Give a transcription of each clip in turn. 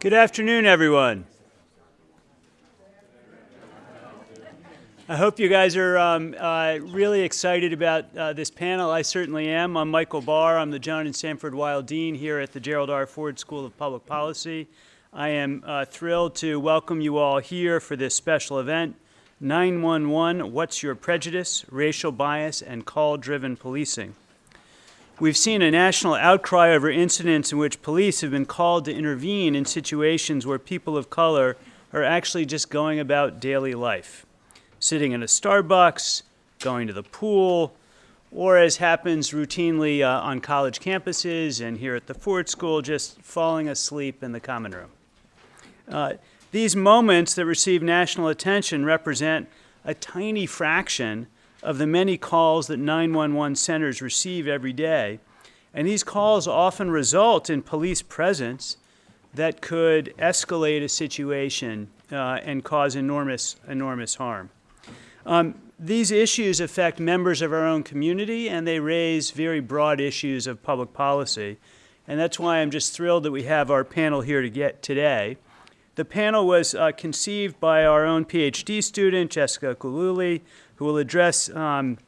Good afternoon, everyone. I hope you guys are um, uh, really excited about uh, this panel. I certainly am. I'm Michael Barr. I'm the Joan and Sanford Weill Dean here at the Gerald R. Ford School of Public Policy. I am uh, thrilled to welcome you all here for this special event, 911, What's Your Prejudice, Racial Bias, and Call-Driven Policing. We've seen a national outcry over incidents in which police have been called to intervene in situations where people of color are actually just going about daily life, sitting in a Starbucks, going to the pool, or as happens routinely uh, on college campuses and here at the Ford School, just falling asleep in the common room. Uh, these moments that receive national attention represent a tiny fraction of the many calls that 911 centers receive every day. And these calls often result in police presence that could escalate a situation uh, and cause enormous, enormous harm. Um, these issues affect members of our own community and they raise very broad issues of public policy. And that's why I'm just thrilled that we have our panel here to get today. The panel was uh, conceived by our own PhD student, Jessica Gillooly, who will address um,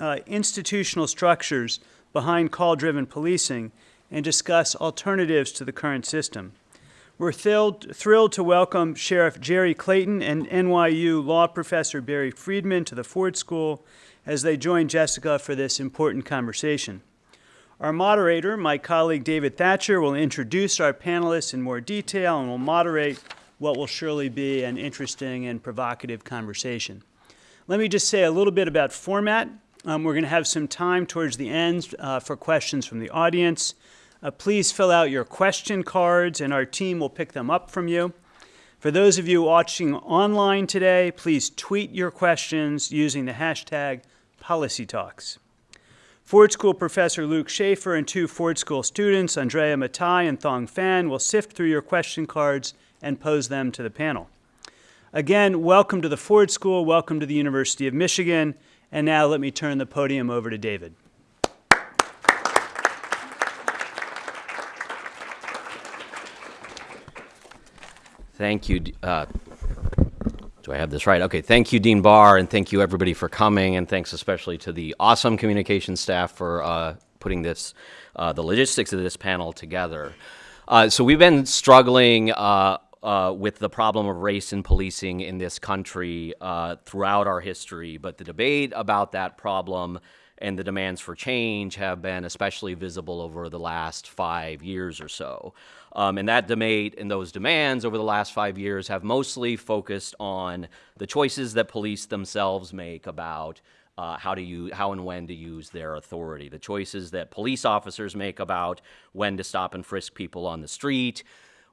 uh, institutional structures behind call-driven policing and discuss alternatives to the current system. We're thrilled, thrilled to welcome Sheriff Jerry Clayton and NYU law professor Barry Friedman to the Ford School as they join Jessica for this important conversation. Our moderator, my colleague David Thatcher, will introduce our panelists in more detail and will moderate what will surely be an interesting and provocative conversation. Let me just say a little bit about format. Um, we're going to have some time towards the end uh, for questions from the audience. Uh, please fill out your question cards and our team will pick them up from you. For those of you watching online today, please tweet your questions using the hashtag PolicyTalks. Ford School professor Luke Shaefer and two Ford School students, Andrea Matai and Thong Fan, will sift through your question cards and pose them to the panel. Again, welcome to the Ford School, welcome to the University of Michigan, and now let me turn the podium over to David. Thank you. Uh, do I have this right? Okay, thank you, Dean Barr, and thank you everybody for coming, and thanks especially to the awesome communication staff for uh, putting this, uh, the logistics of this panel together. Uh, so we've been struggling uh, with the problem of race and policing in this country uh, throughout our history, but the debate about that problem and the demands for change have been especially visible over the last five years or so. Um, and that debate and those demands over the last five years have mostly focused on the choices that police themselves make about uh, how to use, how and when to use their authority. The choices that police officers make about when to stop and frisk people on the street,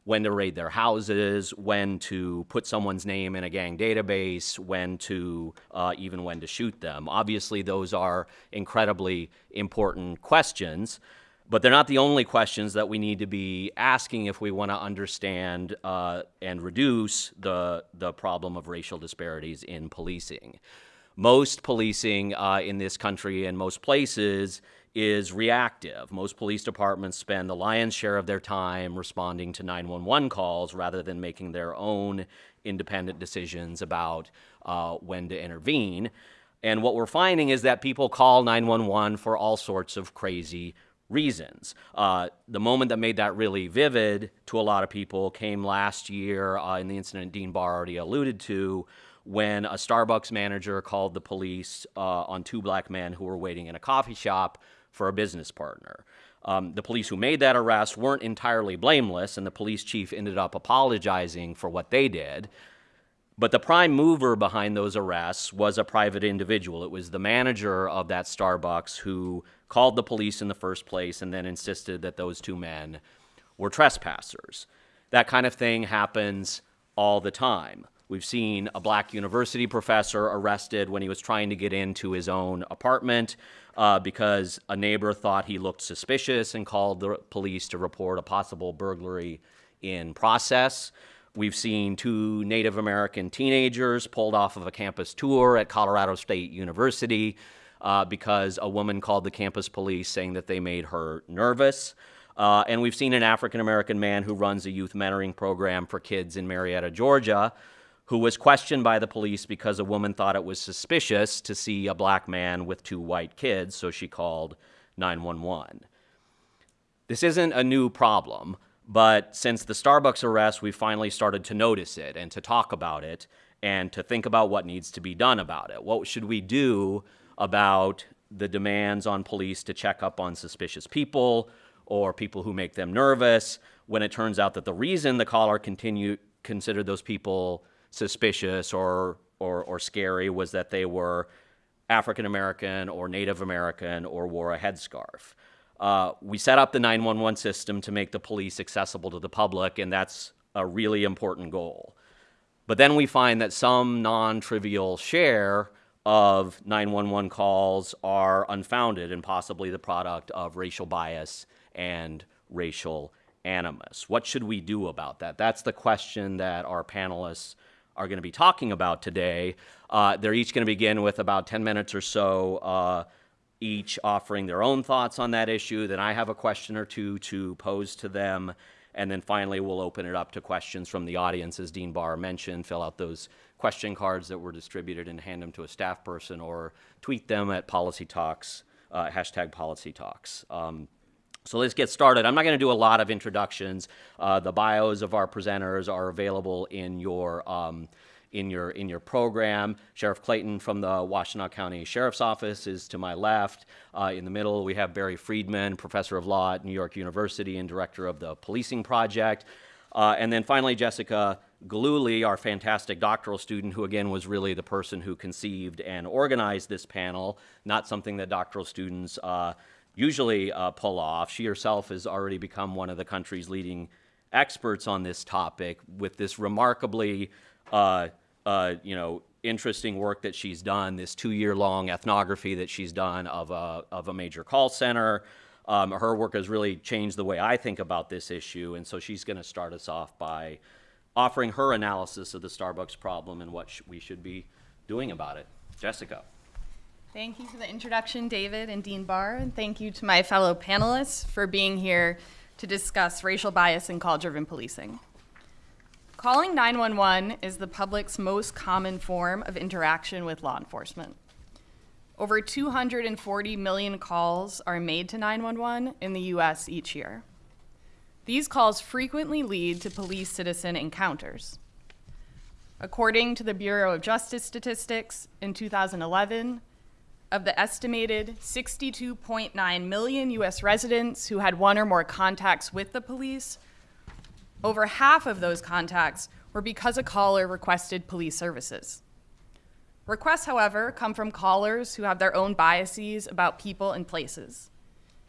when to raid their houses, when to put someone's name in a gang database, when to, uh, even when to shoot them. Obviously, those are incredibly important questions, but they're not the only questions that we need to be asking if we want to understand uh, and reduce the, the problem of racial disparities in policing. Most policing uh, in this country and most places is reactive. Most police departments spend the lion's share of their time responding to 911 calls rather than making their own independent decisions about uh, when to intervene. And what we're finding is that people call 911 for all sorts of crazy reasons. Uh, the moment that made that really vivid to a lot of people came last year uh, in the incident Dean Barr already alluded to when a Starbucks manager called the police uh, on two black men who were waiting in a coffee shop for a business partner. Um, the police who made that arrest weren't entirely blameless, and the police chief ended up apologizing for what they did. But the prime mover behind those arrests was a private individual. It was the manager of that Starbucks who called the police in the first place and then insisted that those two men were trespassers. That kind of thing happens all the time. We've seen a black university professor arrested when he was trying to get into his own apartment uh, because a neighbor thought he looked suspicious and called the police to report a possible burglary in process. We've seen two Native American teenagers pulled off of a campus tour at Colorado State University uh, because a woman called the campus police saying that they made her nervous. Uh, and we've seen an African American man who runs a youth mentoring program for kids in Marietta, Georgia, who was questioned by the police because a woman thought it was suspicious to see a black man with two white kids, so she called 911. This isn't a new problem, but since the Starbucks arrest, we finally started to notice it and to talk about it and to think about what needs to be done about it. What should we do about the demands on police to check up on suspicious people or people who make them nervous when it turns out that the reason the caller continue, considered those people suspicious or, or, or scary was that they were African American or Native American or wore a headscarf. Uh, we set up the 911 system to make the police accessible to the public, and that's a really important goal. But then we find that some non trivial share of 911 calls are unfounded and possibly the product of racial bias and racial animus. What should we do about that? That's the question that our panelists are going to be talking about today. Uh, they're each going to begin with about 10 minutes or so, uh, each offering their own thoughts on that issue. Then I have a question or two to pose to them. And then finally, we'll open it up to questions from the audience. As Dean Barr mentioned, fill out those question cards that were distributed and hand them to a staff person or tweet them at Policy Talks, uh, hashtag Policy Talks. Um, so let's get started. I'm not going to do a lot of introductions. Uh, the bios of our presenters are available in your um, in your in your program. Sheriff Clayton from the Washtenaw County Sheriff's Office is to my left. Uh, in the middle, we have Barry Friedman, professor of law at New York University and director of the Policing Project. Uh, and then finally, Jessica Gillooly, our fantastic doctoral student, who again was really the person who conceived and organized this panel, not something that doctoral students uh, usually uh, pull off. She herself has already become one of the country's leading experts on this topic with this remarkably, uh, uh, you know, interesting work that she's done, this two-year-long ethnography that she's done of a, of a major call center. Um, her work has really changed the way I think about this issue, and so she's going to start us off by offering her analysis of the Starbucks problem and what sh we should be doing about it. Jessica. Thank you for the introduction, David and Dean Barr, and thank you to my fellow panelists for being here to discuss racial bias in call-driven policing. Calling 911 is the public's most common form of interaction with law enforcement. Over 240 million calls are made to 911 in the US each year. These calls frequently lead to police-citizen encounters. According to the Bureau of Justice Statistics, in 2011, of the estimated 62.9 million US residents who had one or more contacts with the police, over half of those contacts were because a caller requested police services. Requests, however, come from callers who have their own biases about people and places.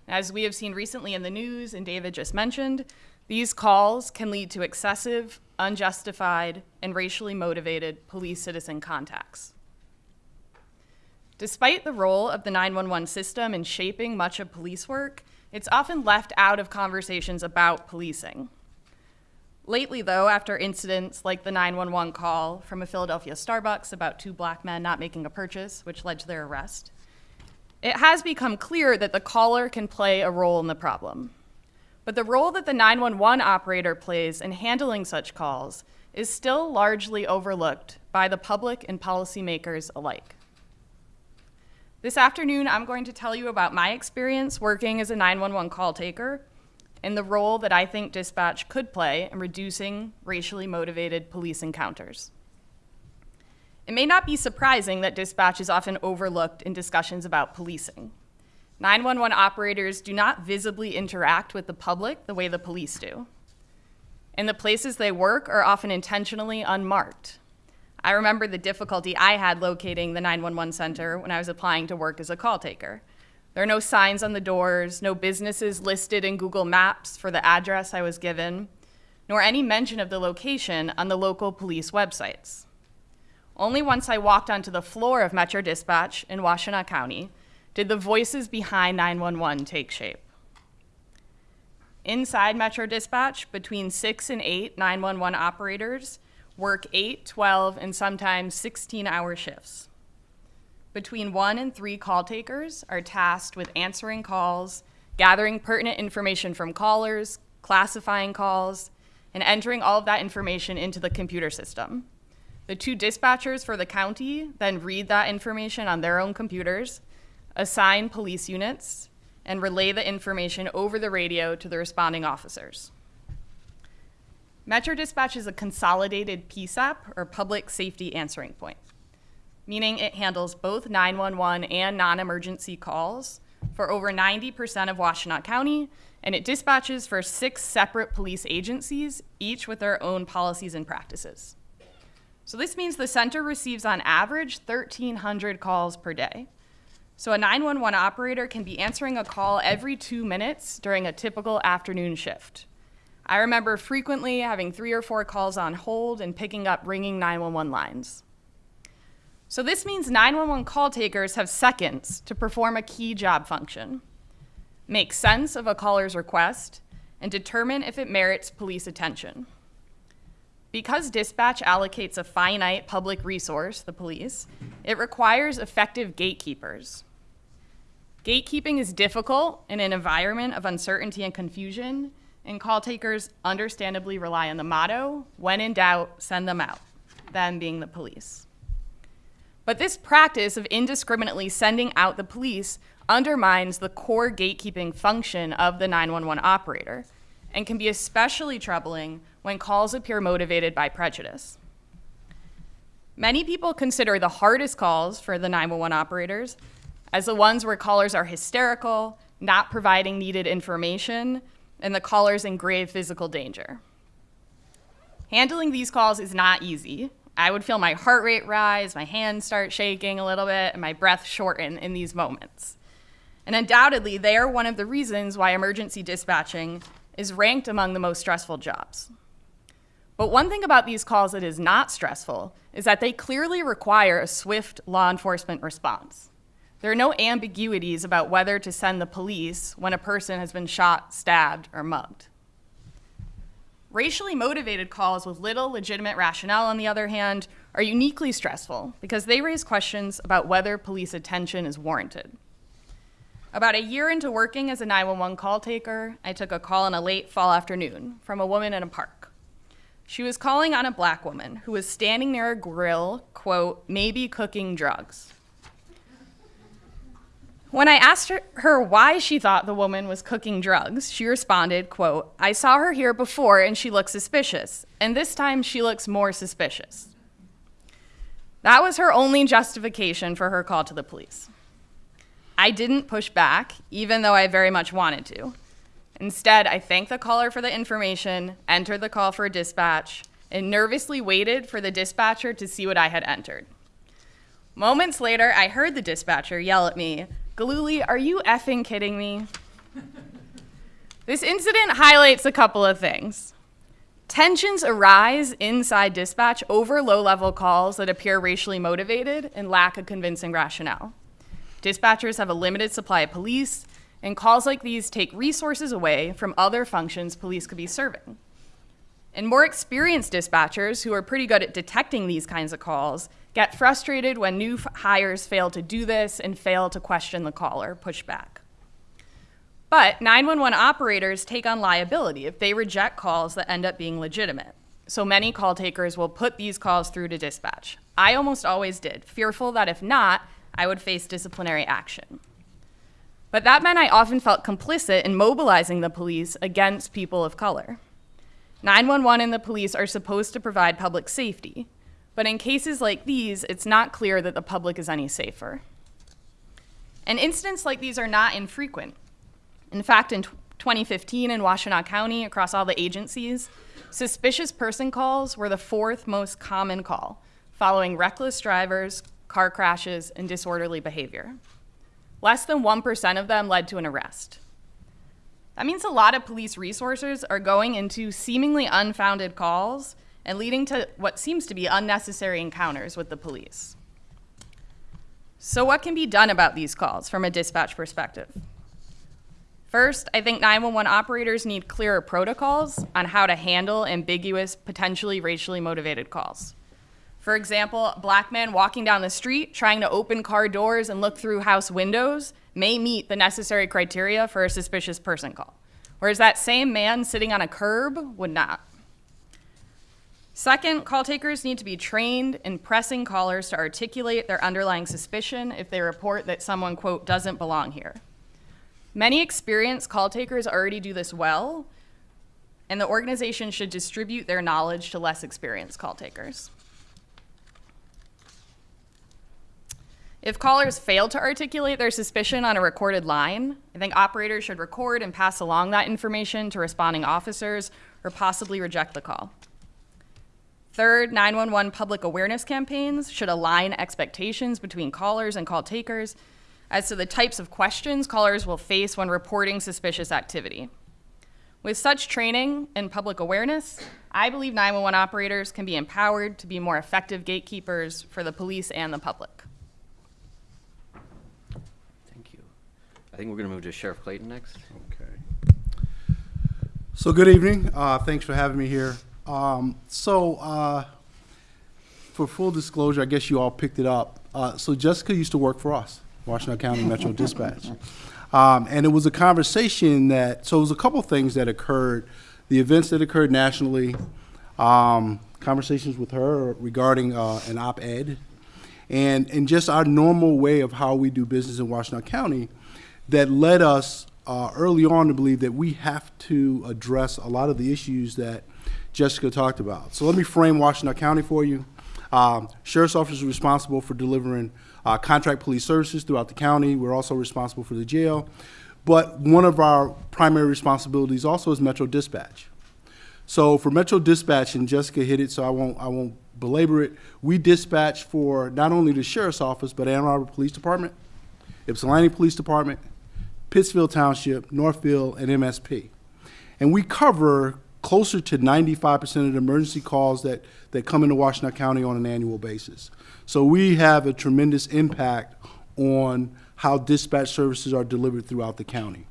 As we have seen recently in the news and David just mentioned, these calls can lead to excessive, unjustified, and racially motivated police-citizen contacts. Despite the role of the 911 system in shaping much of police work, it's often left out of conversations about policing. Lately, though, after incidents like the 911 call from a Philadelphia Starbucks about two black men not making a purchase, which led to their arrest, it has become clear that the caller can play a role in the problem. But the role that the 911 operator plays in handling such calls is still largely overlooked by the public and policymakers alike. This afternoon, I'm going to tell you about my experience working as a 911 call taker and the role that I think dispatch could play in reducing racially motivated police encounters. It may not be surprising that dispatch is often overlooked in discussions about policing. 911 operators do not visibly interact with the public the way the police do. And the places they work are often intentionally unmarked. I remember the difficulty I had locating the 911 center when I was applying to work as a call taker. There are no signs on the doors, no businesses listed in Google Maps for the address I was given, nor any mention of the location on the local police websites. Only once I walked onto the floor of Metro Dispatch in Washtenaw County did the voices behind 911 take shape. Inside Metro Dispatch, between six and eight 911 operators work 8, 12, and sometimes 16 hour shifts. Between one and three call takers are tasked with answering calls, gathering pertinent information from callers, classifying calls, and entering all of that information into the computer system. The two dispatchers for the county then read that information on their own computers, assign police units, and relay the information over the radio to the responding officers. Metro Dispatch is a consolidated PSAP, or Public Safety Answering Point, meaning it handles both 911 and non-emergency calls for over 90% of Washtenaw County, and it dispatches for six separate police agencies, each with their own policies and practices. So this means the center receives on average 1,300 calls per day. So a 911 operator can be answering a call every two minutes during a typical afternoon shift. I remember frequently having three or four calls on hold and picking up ringing 911 lines. So this means 911 call takers have seconds to perform a key job function, make sense of a caller's request, and determine if it merits police attention. Because dispatch allocates a finite public resource, the police, it requires effective gatekeepers. Gatekeeping is difficult in an environment of uncertainty and confusion, and call takers understandably rely on the motto, when in doubt, send them out, them being the police. But this practice of indiscriminately sending out the police undermines the core gatekeeping function of the 911 operator and can be especially troubling when calls appear motivated by prejudice. Many people consider the hardest calls for the 911 operators as the ones where callers are hysterical, not providing needed information, and the caller's in grave physical danger. Handling these calls is not easy. I would feel my heart rate rise, my hands start shaking a little bit, and my breath shorten in these moments. And undoubtedly, they are one of the reasons why emergency dispatching is ranked among the most stressful jobs. But one thing about these calls that is not stressful is that they clearly require a swift law enforcement response. There are no ambiguities about whether to send the police when a person has been shot, stabbed, or mugged. Racially motivated calls with little legitimate rationale, on the other hand, are uniquely stressful because they raise questions about whether police attention is warranted. About a year into working as a 911 call taker, I took a call on a late fall afternoon from a woman in a park. She was calling on a black woman who was standing near a grill, quote, maybe cooking drugs. When I asked her, why she thought the woman was cooking drugs, she responded, quote, I saw her here before and she looked suspicious, and this time she looks more suspicious. That was her only justification for her call to the police. I didn't push back, even though I very much wanted to. Instead, I thanked the caller for the information, entered the call for dispatch, and nervously waited for the dispatcher to see what I had entered. Moments later, I heard the dispatcher yell at me, Gillooly, are you effing kidding me? this incident highlights a couple of things. Tensions arise inside dispatch over low level calls that appear racially motivated and lack a convincing rationale. Dispatchers have a limited supply of police, and calls like these take resources away from other functions police could be serving. And more experienced dispatchers, who are pretty good at detecting these kinds of calls, get frustrated when new hires fail to do this and fail to question the caller, push back. But 911 operators take on liability if they reject calls that end up being legitimate. So many call takers will put these calls through to dispatch. I almost always did, fearful that if not, I would face disciplinary action. But that meant I often felt complicit in mobilizing the police against people of color. 911 and the police are supposed to provide public safety, but in cases like these, it's not clear that the public is any safer. And incidents like these are not infrequent. In fact, in 2015 in Washtenaw County, across all the agencies, suspicious person calls were the fourth most common call, following reckless drivers, car crashes, and disorderly behavior. Less than 1% of them led to an arrest. That means a lot of police resources are going into seemingly unfounded calls and leading to what seems to be unnecessary encounters with the police. So, what can be done about these calls from a dispatch perspective? First, I think 911 operators need clearer protocols on how to handle ambiguous, potentially racially motivated calls. For example, a black man walking down the street trying to open car doors and look through house windows may meet the necessary criteria for a suspicious person call, whereas that same man sitting on a curb would not. Second, call takers need to be trained in pressing callers to articulate their underlying suspicion if they report that someone, quote, doesn't belong here. Many experienced call takers already do this well, and the organization should distribute their knowledge to less experienced call takers. If callers fail to articulate their suspicion on a recorded line, I think operators should record and pass along that information to responding officers or possibly reject the call. Third, 911 public awareness campaigns should align expectations between callers and call takers as to the types of questions callers will face when reporting suspicious activity. With such training and public awareness, I believe 911 operators can be empowered to be more effective gatekeepers for the police and the public. Thank you. I think we're going to move to Sheriff Clayton next. Okay. So good evening. Uh, thanks for having me here. Um, so uh, for full disclosure, I guess you all picked it up. Uh, so Jessica used to work for us, Washtenaw County Metro Dispatch. Um, and it was a conversation that, so it was a couple things that occurred, the events that occurred nationally, um, conversations with her regarding uh, an op-ed, and, and just our normal way of how we do business in Washtenaw County that led us uh, early on to believe that we have to address a lot of the issues that Jessica talked about. So let me frame Washtenaw County for you. Um, Sheriff's Office is responsible for delivering uh, contract police services throughout the county. We're also responsible for the jail. But one of our primary responsibilities also is Metro Dispatch. So for Metro Dispatch, and Jessica hit it, so I won't, I won't belabor it, we dispatch for not only the Sheriff's Office, but Ann Arbor Police Department, Ypsilanti Police Department, Pittsfield Township, Northfield, and MSP. And we cover closer to 95% of the emergency calls that, that come into Washtenaw County on an annual basis. So we have a tremendous impact on how dispatch services are delivered throughout the county.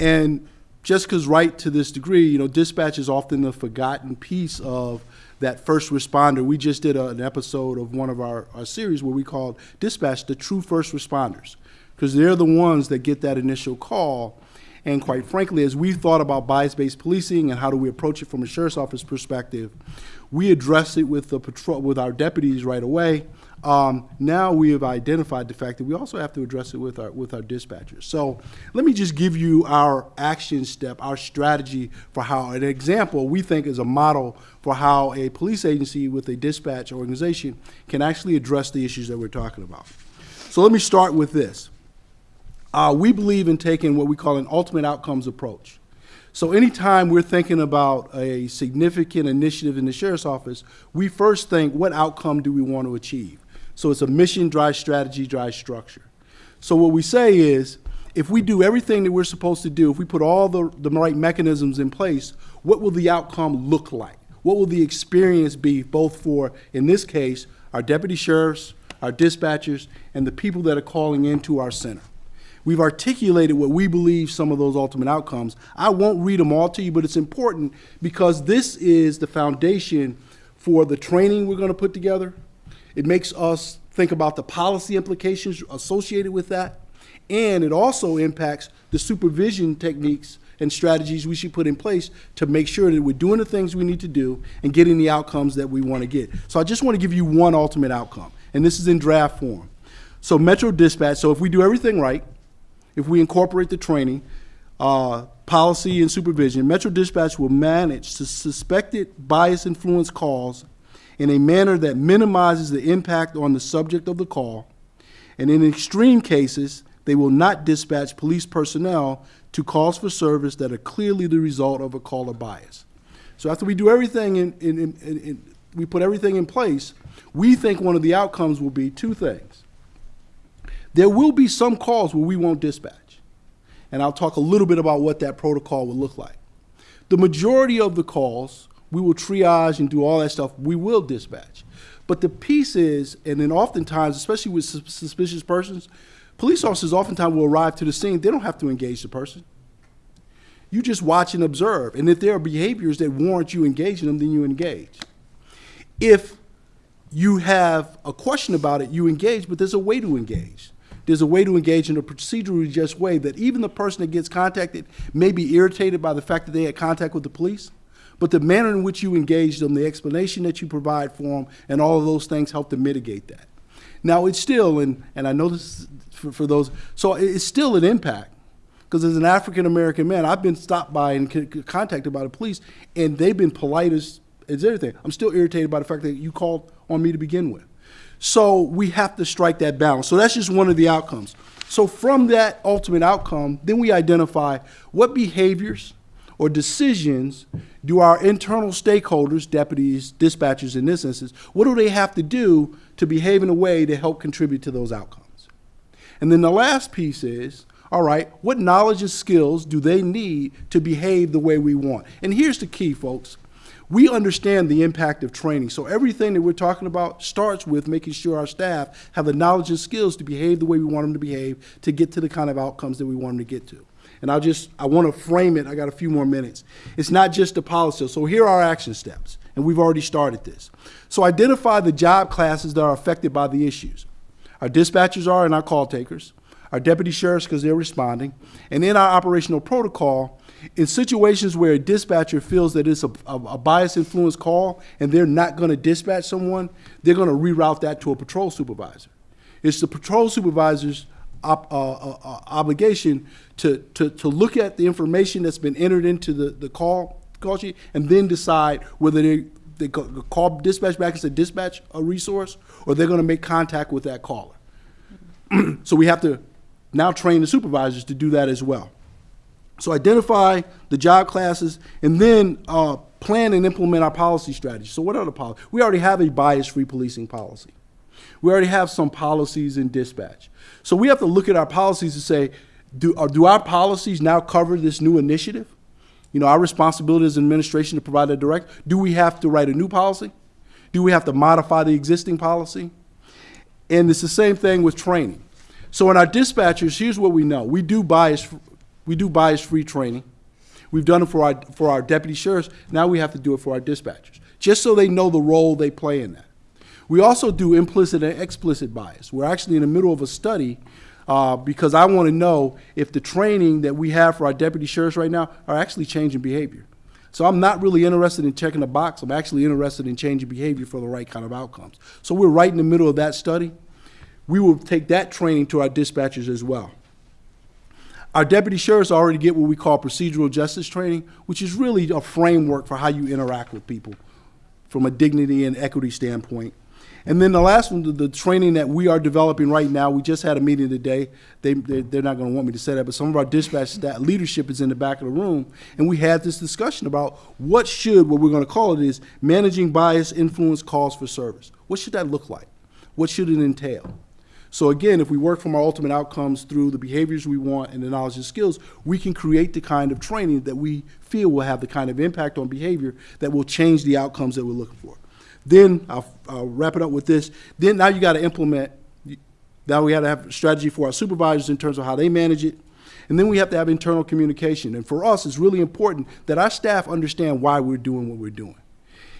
And Jessica's right to this degree, you know, dispatch is often the forgotten piece of that first responder. We just did a, an episode of one of our, our series where we called dispatch the true first responders because they're the ones that get that initial call. And quite frankly, as we thought about bias-based policing and how do we approach it from a sheriff's office perspective, we addressed it with the patrol with our deputies right away. Um, now we have identified the fact that we also have to address it with our with our dispatchers. So let me just give you our action step, our strategy for how an example we think is a model for how a police agency with a dispatch organization can actually address the issues that we're talking about. So let me start with this. Uh, we believe in taking what we call an ultimate outcomes approach. So anytime we're thinking about a significant initiative in the sheriff's office, we first think, what outcome do we want to achieve? So it's a mission drive strategy drive structure. So what we say is, if we do everything that we're supposed to do, if we put all the, the right mechanisms in place, what will the outcome look like? What will the experience be both for, in this case, our deputy sheriffs, our dispatchers, and the people that are calling into our center? We've articulated what we believe some of those ultimate outcomes. I won't read them all to you, but it's important because this is the foundation for the training we're going to put together. It makes us think about the policy implications associated with that, and it also impacts the supervision techniques and strategies we should put in place to make sure that we're doing the things we need to do and getting the outcomes that we want to get. So I just want to give you one ultimate outcome, and this is in draft form. So Metro Dispatch, so if we do everything right, if we incorporate the training, uh, policy and supervision, Metro Dispatch will manage to suspected bias influence calls in a manner that minimizes the impact on the subject of the call. And in extreme cases, they will not dispatch police personnel to calls for service that are clearly the result of a caller bias. So after we do everything in, in, in, in we put everything in place, we think one of the outcomes will be two things. There will be some calls where we won't dispatch. And I'll talk a little bit about what that protocol will look like. The majority of the calls, we will triage and do all that stuff, we will dispatch. But the piece is, and then oftentimes, especially with sus suspicious persons, police officers oftentimes will arrive to the scene, they don't have to engage the person. You just watch and observe. And if there are behaviors that warrant you engaging them, then you engage. If you have a question about it, you engage, but there's a way to engage. There's a way to engage in a procedurally just way that even the person that gets contacted may be irritated by the fact that they had contact with the police, but the manner in which you engage them, the explanation that you provide for them, and all of those things help to mitigate that. Now, it's still, and, and I know this is for, for those, so it's still an impact. Because as an African American man, I've been stopped by and contacted by the police, and they've been polite as, as everything. I'm still irritated by the fact that you called on me to begin with. So we have to strike that balance. So that's just one of the outcomes. So from that ultimate outcome, then we identify what behaviors or decisions do our internal stakeholders, deputies, dispatchers in this instance, what do they have to do to behave in a way to help contribute to those outcomes? And then the last piece is, all right, what knowledge and skills do they need to behave the way we want? And here's the key, folks. We understand the impact of training. So everything that we're talking about starts with making sure our staff have the knowledge and skills to behave the way we want them to behave to get to the kind of outcomes that we want them to get to. And I'll just, I want to frame it, I got a few more minutes. It's not just a policy. So here are our action steps, and we've already started this. So identify the job classes that are affected by the issues. Our dispatchers are and our call takers, our deputy sheriffs because they're responding, and in our operational protocol, in situations where a dispatcher feels that it's a, a, a bias influence call and they're not going to dispatch someone, they're going to reroute that to a patrol supervisor. It's the patrol supervisor's op, uh, uh, uh, obligation to, to, to look at the information that's been entered into the, the call, call sheet and then decide whether they, they call dispatch back and say dispatch a resource or they're going to make contact with that caller. So we have to now train the supervisors to do that as well. So identify the job classes and then uh, plan and implement our policy strategy. So what are the policies? We already have a bias-free policing policy. We already have some policies in dispatch. So we have to look at our policies and say, do, uh, do our policies now cover this new initiative? You know, our responsibility as administration to provide a direct. Do we have to write a new policy? Do we have to modify the existing policy? And it's the same thing with training. So in our dispatchers, here's what we know. We do bias, we do bias-free training. We've done it for our, for our deputy sheriffs. Now we have to do it for our dispatchers, just so they know the role they play in that. We also do implicit and explicit bias. We're actually in the middle of a study uh, because I want to know if the training that we have for our deputy sheriffs right now are actually changing behavior. So I'm not really interested in checking a box. I'm actually interested in changing behavior for the right kind of outcomes. So we're right in the middle of that study. We will take that training to our dispatchers as well. Our deputy sheriffs already get what we call procedural justice training, which is really a framework for how you interact with people from a dignity and equity standpoint. And then the last one, the, training that we are developing right now, we just had a meeting today. They, they, they're not going to want me to say that, but some of our dispatch staff leadership is in the back of the room, and we had this discussion about what should, what we're going to call it is managing bias influence calls for service. What should that look like? What should it entail? So again, if we work from our ultimate outcomes through the behaviors we want and the knowledge and skills, we can create the kind of training that we feel will have the kind of impact on behavior that will change the outcomes that we're looking for. Then I'll, I'll wrap it up with this. Then now you got to implement. Now we got to have a strategy for our supervisors in terms of how they manage it. And then we have to have internal communication. And for us, it's really important that our staff understand why we're doing what we're doing.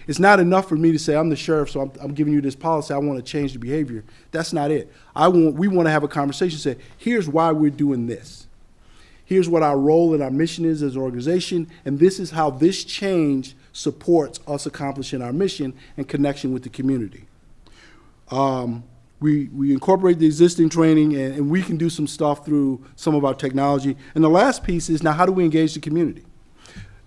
It's not enough for me to say, I'm the sheriff, so I'm, I'm giving you this policy, I want to change the behavior. That's not it. I want, we want to have a conversation, say, here's why we're doing this. Here's what our role and our mission is as an organization, and this is how this change supports us accomplishing our mission and connection with the community. Um, we, we incorporate the existing training, and, and we can do some stuff through some of our technology. And the last piece is now, how do we engage the community?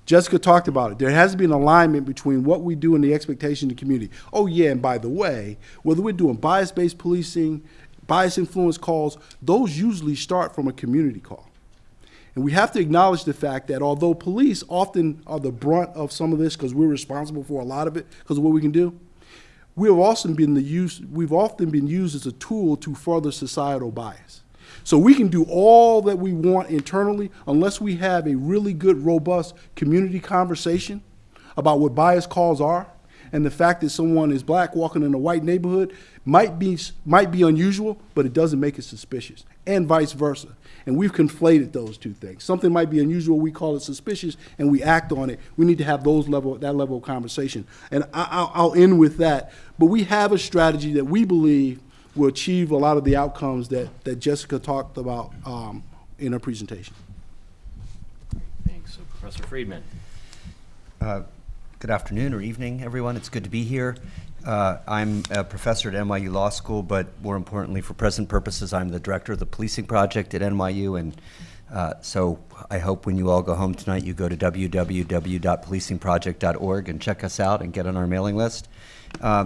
Jessica talked about it. There has to be an alignment between what we do and the expectation of the community. Oh, yeah, and by the way, whether we're doing bias based policing, bias influence calls, those usually start from a community call. And we have to acknowledge the fact that although police often are the brunt of some of this because we're responsible for a lot of it because of what we can do, we have also been the use, we've often been used as a tool to further societal bias. So we can do all that we want internally unless we have a really good, robust community conversation about what bias calls are. And the fact that someone is black walking in a white neighborhood might be, might be unusual, but it doesn't make it suspicious, and vice versa. And we've conflated those two things. Something might be unusual, we call it suspicious, and we act on it. We need to have those level, that level of conversation. And I, I'll, I'll end with that. But we have a strategy that we believe will achieve a lot of the outcomes that, that Jessica talked about um, in her presentation. Thanks. So Professor Friedman. Uh, Good afternoon or evening, everyone. It's good to be here. Uh, I'm a professor at NYU Law School, but more importantly, for present purposes, I'm the director of the policing project at NYU. And uh, so I hope when you all go home tonight, you go to www.policingproject.org and check us out and get on our mailing list. Uh,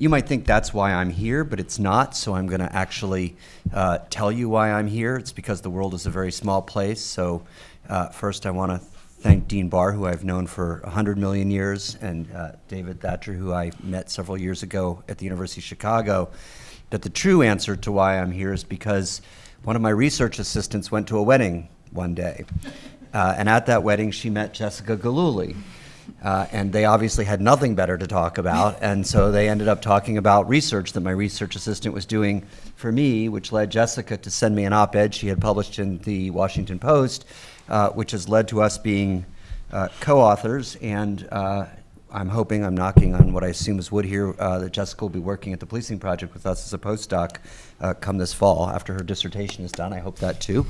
you might think that's why I'm here, but it's not. So I'm going to actually uh, tell you why I'm here. It's because the world is a very small place. So uh, first, I want to thank Dean Barr, who I've known for 100 million years, and uh, David Thatcher, who I met several years ago at the University of Chicago. But the true answer to why I'm here is because one of my research assistants went to a wedding one day. Uh, and at that wedding, she met Jessica Gillooly. Uh, and they obviously had nothing better to talk about, and so they ended up talking about research that my research assistant was doing for me, which led Jessica to send me an op ed she had published in the Washington Post, uh, which has led to us being uh, co authors. And uh, I'm hoping, I'm knocking on what I assume is wood here, uh, that Jessica will be working at the policing project with us as a postdoc uh, come this fall after her dissertation is done. I hope that too.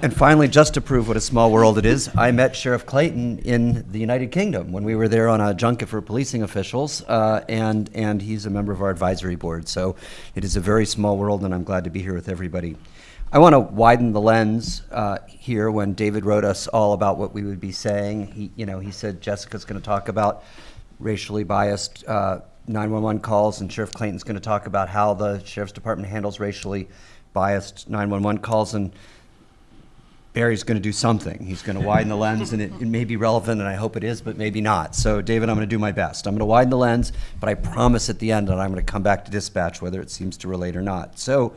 And finally, just to prove what a small world it is, I met Sheriff Clayton in the United Kingdom when we were there on a junket for policing officials, uh, and, and he's a member of our advisory board. So it is a very small world, and I'm glad to be here with everybody. I want to widen the lens uh, here when David wrote us all about what we would be saying. He, you know, he said Jessica's going to talk about racially biased uh, 911 calls, and Sheriff Clayton's going to talk about how the sheriff's department handles racially biased 911 calls. And Barry's going to do something. He's going to widen the lens, and it, it may be relevant, and I hope it is, but maybe not. So, David, I'm going to do my best. I'm going to widen the lens, but I promise at the end that I'm going to come back to dispatch, whether it seems to relate or not. So,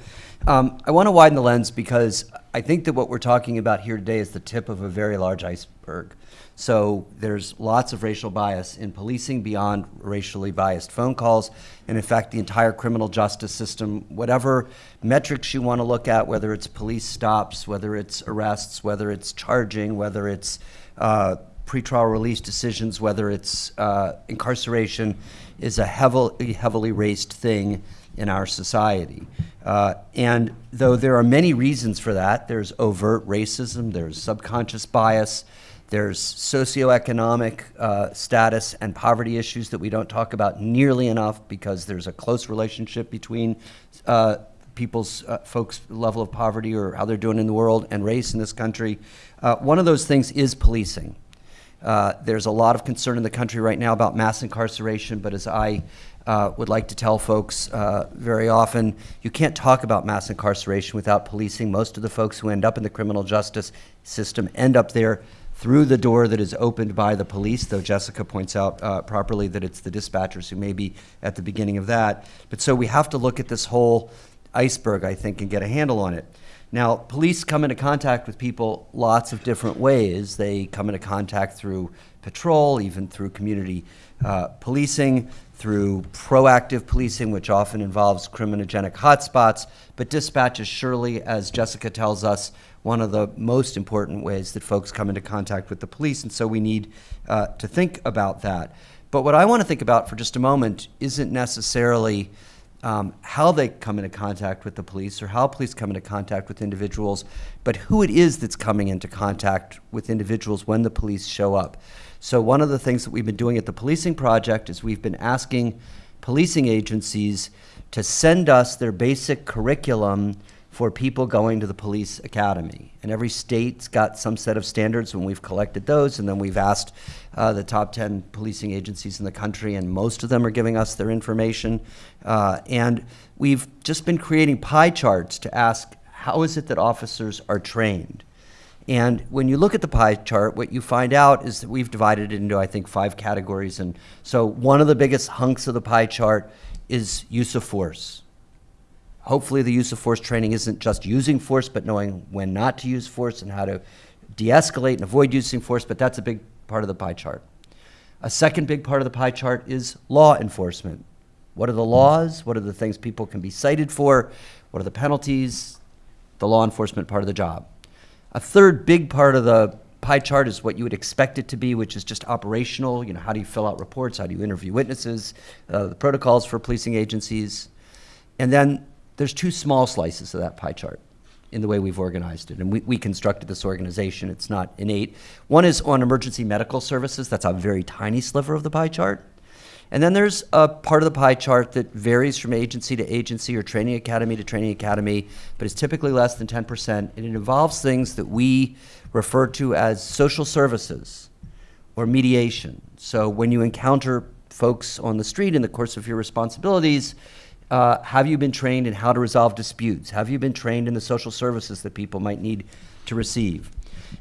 um, I want to widen the lens because I think that what we're talking about here today is the tip of a very large iceberg. So there's lots of racial bias in policing beyond racially biased phone calls. And in fact, the entire criminal justice system, whatever metrics you want to look at, whether it's police stops, whether it's arrests, whether it's charging, whether it's uh, pretrial release decisions, whether it's uh, incarceration, is a heavily, heavily raced thing in our society. Uh, and though there are many reasons for that, there's overt racism, there's subconscious bias, there's socioeconomic uh, status and poverty issues that we don't talk about nearly enough because there's a close relationship between uh, people's uh, folks' level of poverty or how they're doing in the world and race in this country. Uh, one of those things is policing. Uh, there's a lot of concern in the country right now about mass incarceration, but as I uh, would like to tell folks uh, very often, you can't talk about mass incarceration without policing. Most of the folks who end up in the criminal justice system end up there through the door that is opened by the police, though Jessica points out uh, properly that it's the dispatchers who may be at the beginning of that. But so we have to look at this whole iceberg, I think, and get a handle on it. Now, police come into contact with people lots of different ways. They come into contact through patrol, even through community uh, policing, through proactive policing, which often involves criminogenic hotspots. But dispatch is surely, as Jessica tells us, one of the most important ways that folks come into contact with the police. And so we need uh, to think about that. But what I want to think about for just a moment isn't necessarily um, how they come into contact with the police or how police come into contact with individuals, but who it is that's coming into contact with individuals when the police show up. So, one of the things that we've been doing at the Policing Project is we've been asking policing agencies to send us their basic curriculum for people going to the police academy. And every state's got some set of standards, and we've collected those, and then we've asked uh, the top 10 policing agencies in the country, and most of them are giving us their information. Uh, and we've just been creating pie charts to ask how is it that officers are trained? And when you look at the pie chart, what you find out is that we've divided it into, I think, five categories. And so one of the biggest hunks of the pie chart is use of force. Hopefully, the use of force training isn't just using force, but knowing when not to use force and how to de escalate and avoid using force, but that's a big part of the pie chart. A second big part of the pie chart is law enforcement. What are the laws? What are the things people can be cited for? What are the penalties? The law enforcement part of the job. A third big part of the pie chart is what you would expect it to be, which is just operational. You know, how do you fill out reports? How do you interview witnesses? Uh, the protocols for policing agencies. And then there's two small slices of that pie chart in the way we've organized it. And we, we constructed this organization. It's not innate. One is on emergency medical services. That's a very tiny sliver of the pie chart. And then there's a part of the pie chart that varies from agency to agency or training academy to training academy, but is typically less than 10%. And it involves things that we refer to as social services or mediation. So when you encounter folks on the street in the course of your responsibilities, uh, have you been trained in how to resolve disputes? Have you been trained in the social services that people might need to receive?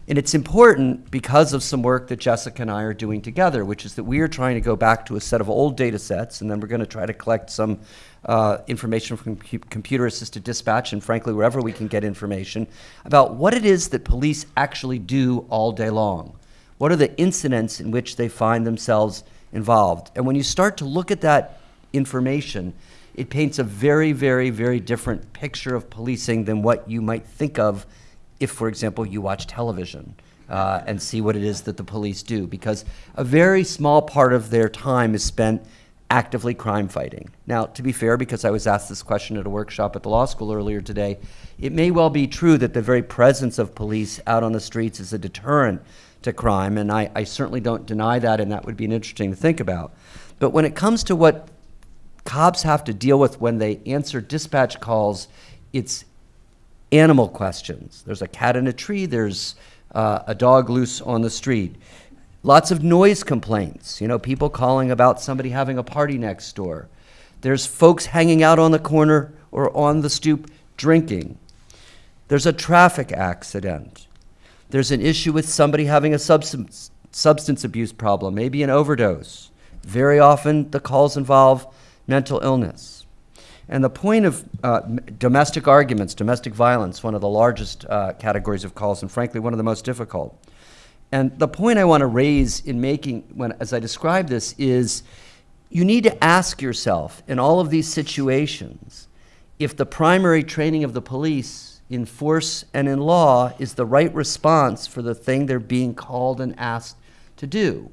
And it's important because of some work that Jessica and I are doing together, which is that we are trying to go back to a set of old data sets, and then we're going to try to collect some uh, information from cu- computer assisted dispatch, and frankly, wherever we can get information about what it is that police actually do all day long. What are the incidents in which they find themselves involved? And when you start to look at that information, it paints a very, very, very different picture of policing than what you might think of if, for example, you watch television uh, and see what it is that the police do, because a very small part of their time is spent actively crime fighting. Now, to be fair, because I was asked this question at a workshop at the law school earlier today, it may well be true that the very presence of police out on the streets is a deterrent to crime, and I, I certainly don't deny that, and that would be an interesting to think about. But when it comes to what cops have to deal with when they answer dispatch calls, it's animal questions. There's a cat in a tree, there's uh, a dog loose on the street. Lots of noise complaints, you know, people calling about somebody having a party next door. There's folks hanging out on the corner or on the stoop drinking. There's a traffic accident. There's an issue with somebody having a substance, substance abuse problem, maybe an overdose. Very often, the calls involve mental illness. And the point of uh, domestic arguments, domestic violence, one of the largest uh, categories of calls, and frankly, one of the most difficult. And the point I want to raise in making, when, as I describe this, is you need to ask yourself in all of these situations if the primary training of the police in force and in law is the right response for the thing they're being called and asked to do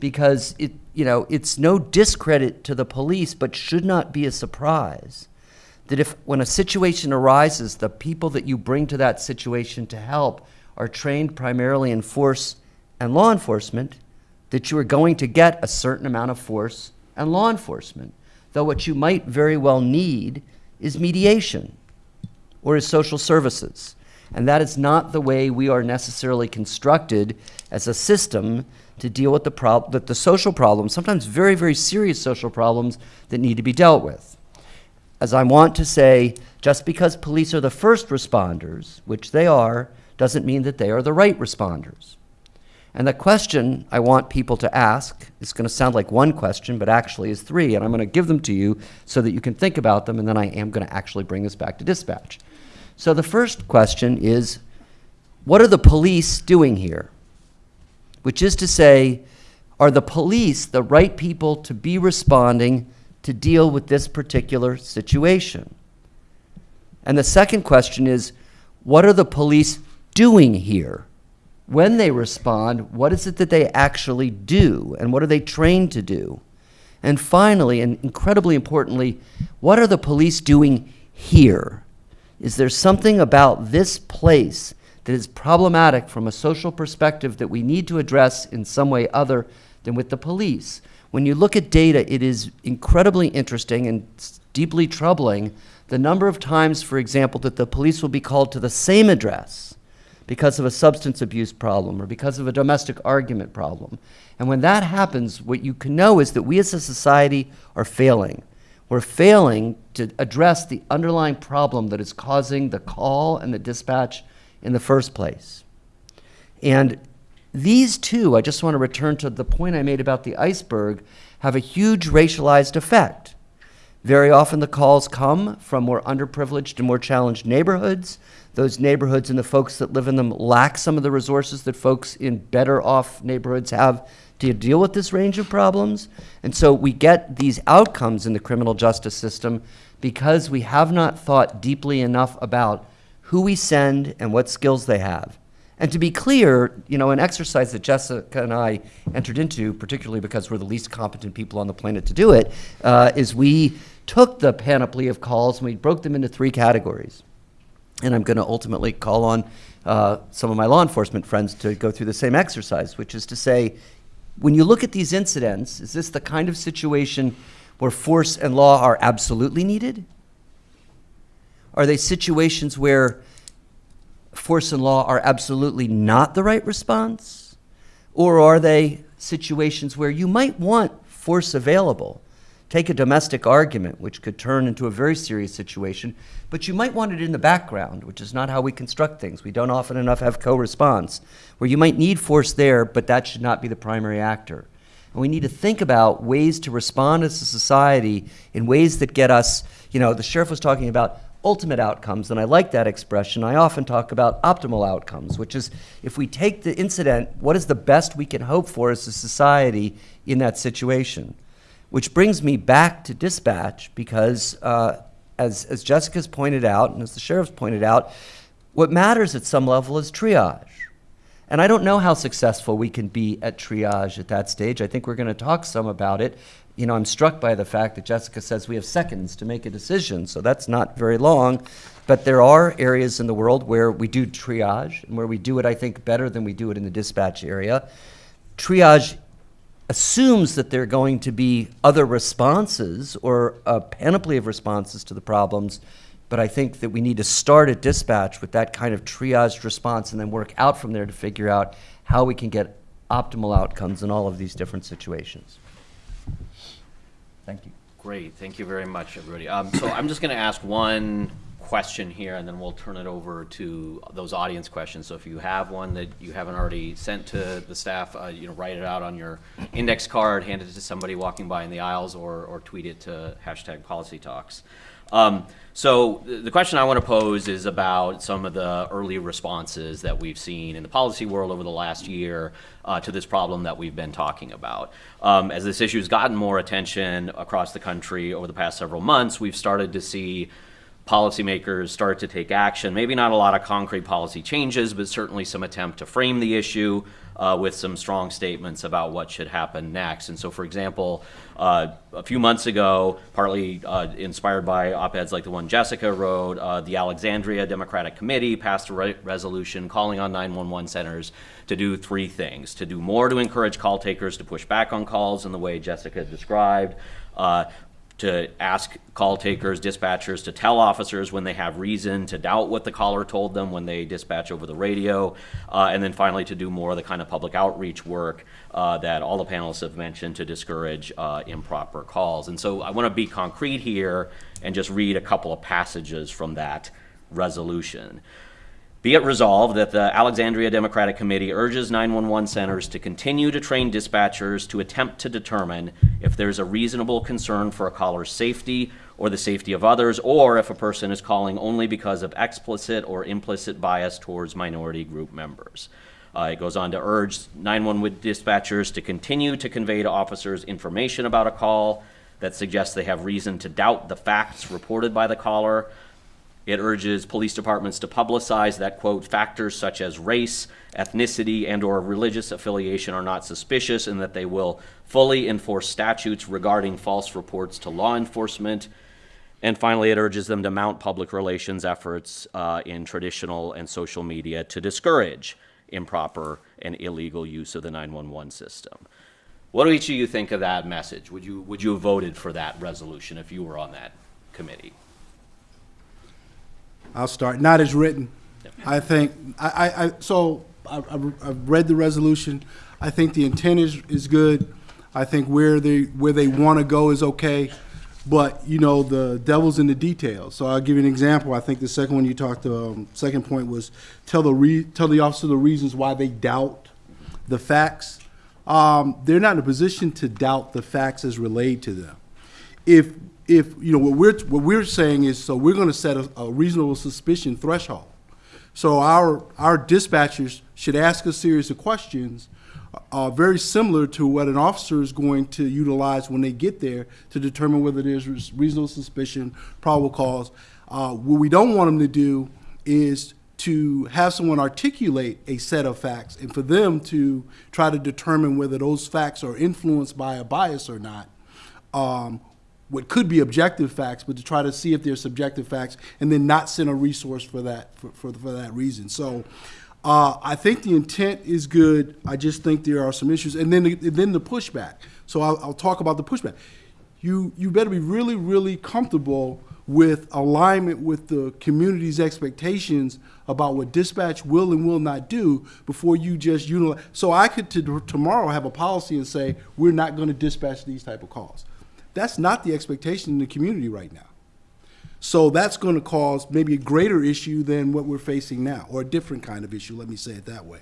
because it you know it's no discredit to the police but should not be a surprise that if when a situation arises the people that you bring to that situation to help are trained primarily in force and law enforcement that you are going to get a certain amount of force and law enforcement though what you might very well need is mediation or is social services. And that is not the way we are necessarily constructed as a system to deal with the, prob- the, the social problems, sometimes very, very serious social problems that need to be dealt with. As I want to say, just because police are the first responders, which they are, doesn't mean that they are the right responders. And the question I want people to ask is going to sound like one question, but actually is three. And I'm going to give them to you so that you can think about them, and then I am going to actually bring this back to dispatch. So the first question is what are the police doing here? Which is to say, are the police the right people to be responding to deal with this particular situation? And the second question is what are the police doing here? When they respond, what is it that they actually do? And what are they trained to do? And finally, and incredibly importantly, what are the police doing here? Is there something about this place that is problematic from a social perspective that we need to address in some way other than with the police? When you look at data, it is incredibly interesting and deeply troubling the number of times, for example, that the police will be called to the same address because of a substance abuse problem or because of a domestic argument problem. And when that happens, what you can know is that we as a society are failing. We're failing to address the underlying problem that is causing the call and the dispatch in the first place. And these two, I just want to return to the point I made about the iceberg, have a huge racialized effect. Very often the calls come from more underprivileged and more challenged neighborhoods. Those neighborhoods and the folks that live in them lack some of the resources that folks in better off neighborhoods have to deal with this range of problems. And so we get these outcomes in the criminal justice system because we have not thought deeply enough about who we send and what skills they have. And to be clear, you know, an exercise that Jessica and I entered into, particularly because we're the least competent people on the planet to do it, uh, is we took the panoply of calls and we broke them into three categories. And I'm going to ultimately call on uh, some of my law enforcement friends to go through the same exercise, which is to say, when you look at these incidents, is this the kind of situation where force and law are absolutely needed? Are they situations where force and law are absolutely not the right response? Or are they situations where you might want force available? Take a domestic argument, which could turn into a very serious situation, but you might want it in the background, which is not how we construct things. We don't often enough have co response, where you might need force there, but that should not be the primary actor. And we need to think about ways to respond as a society in ways that get us, you know, the sheriff was talking about ultimate outcomes, and I like that expression. I often talk about optimal outcomes, which is if we take the incident, what is the best we can hope for as a society in that situation? Which brings me back to dispatch because, uh, as, as Jessica's pointed out, and as the sheriff's pointed out, what matters at some level is triage. And I don't know how successful we can be at triage at that stage. I think we're going to talk some about it. You know, I'm struck by the fact that Jessica says we have seconds to make a decision, so that's not very long. But there are areas in the world where we do triage and where we do it, I think, better than we do it in the dispatch area. Triage assumes that there are going to be other responses or a panoply of responses to the problems, but I think that we need to start at dispatch with that kind of triaged response and then work out from there to figure out how we can get optimal outcomes in all of these different situations. Thank you. Great, thank you very much, everybody. Um, so I'm just gonna ask one question here, and then we'll turn it over to those audience questions. So if you have one that you haven't already sent to the staff, uh, you know, write it out on your index card, hand it to somebody walking by in the aisles, or, or tweet it to hashtag policy talks. Um, so the question I want to pose is about some of the early responses that we've seen in the policy world over the last year uh, to this problem that we've been talking about. Um, as this issue has gotten more attention across the country over the past several months, we've started to see policymakers start to take action. Maybe not a lot of concrete policy changes, but certainly some attempt to frame the issue uh, with some strong statements about what should happen next. And so, for example, uh, a few months ago, partly uh, inspired by op-eds like the one Jessica wrote, uh, the Alexandria Democratic Committee passed a re- resolution calling on 911 centers to do three things: to do more to encourage call takers to push back on calls in the way Jessica described. Uh, to ask call takers, dispatchers to tell officers when they have reason to doubt what the caller told them when they dispatch over the radio, uh, and then finally to do more of the kind of public outreach work uh, that all the panelists have mentioned to discourage uh, improper calls. And so I want to be concrete here and just read a couple of passages from that resolution. Be it resolved that the Alexandria Democratic Committee urges 911 centers to continue to train dispatchers to attempt to determine if there's a reasonable concern for a caller's safety or the safety of others, or if a person is calling only because of explicit or implicit bias towards minority group members. Uh, it goes on to urge 911 dispatchers to continue to convey to officers information about a call that suggests they have reason to doubt the facts reported by the caller, it urges police departments to publicize that, quote, factors such as race, ethnicity, and or religious affiliation are not suspicious and that they will fully enforce statutes regarding false reports to law enforcement. And finally, it urges them to mount public relations efforts uh, in traditional and social media to discourage improper and illegal use of the 911 system. What do each of you think of that message? Would you, would you have voted for that resolution if you were on that committee? I'll start, not as written. I think, I, I, I so, I, I've I've read the resolution. I think the intent is, is good. I think where they, where they want to go is okay. But, you know, the devil's in the details. So I'll give you an example. I think the second one you talked, um, second point was tell the re, tell the officer the reasons why they doubt the facts. Um, they're not in a position to doubt the facts as relayed to them if if you know what we're what we're saying is so we're going to set a, a reasonable suspicion threshold. So our our dispatchers should ask a series of questions are very similar to what an officer is going to utilize when they get there to determine whether there's reasonable suspicion, probable cause. Uh, what we don't want them to do is to have someone articulate a set of facts and for them to try to determine whether those facts are influenced by a bias or not. Um, what could be objective facts, but to try to see if they're subjective facts, and then not send a resource for that for, for, for that reason. So, uh, I think the intent is good. I just think there are some issues, and then the, then the pushback. So I'll, I'll talk about the pushback. You you better be really really comfortable with alignment with the community's expectations about what dispatch will and will not do before you just unilaterally. So I could to, tomorrow have a policy and say we're not going to dispatch these type of calls. That's not the expectation in the community right now. So that's going to cause maybe a greater issue than what we're facing now, or a different kind of issue, let me say it that way.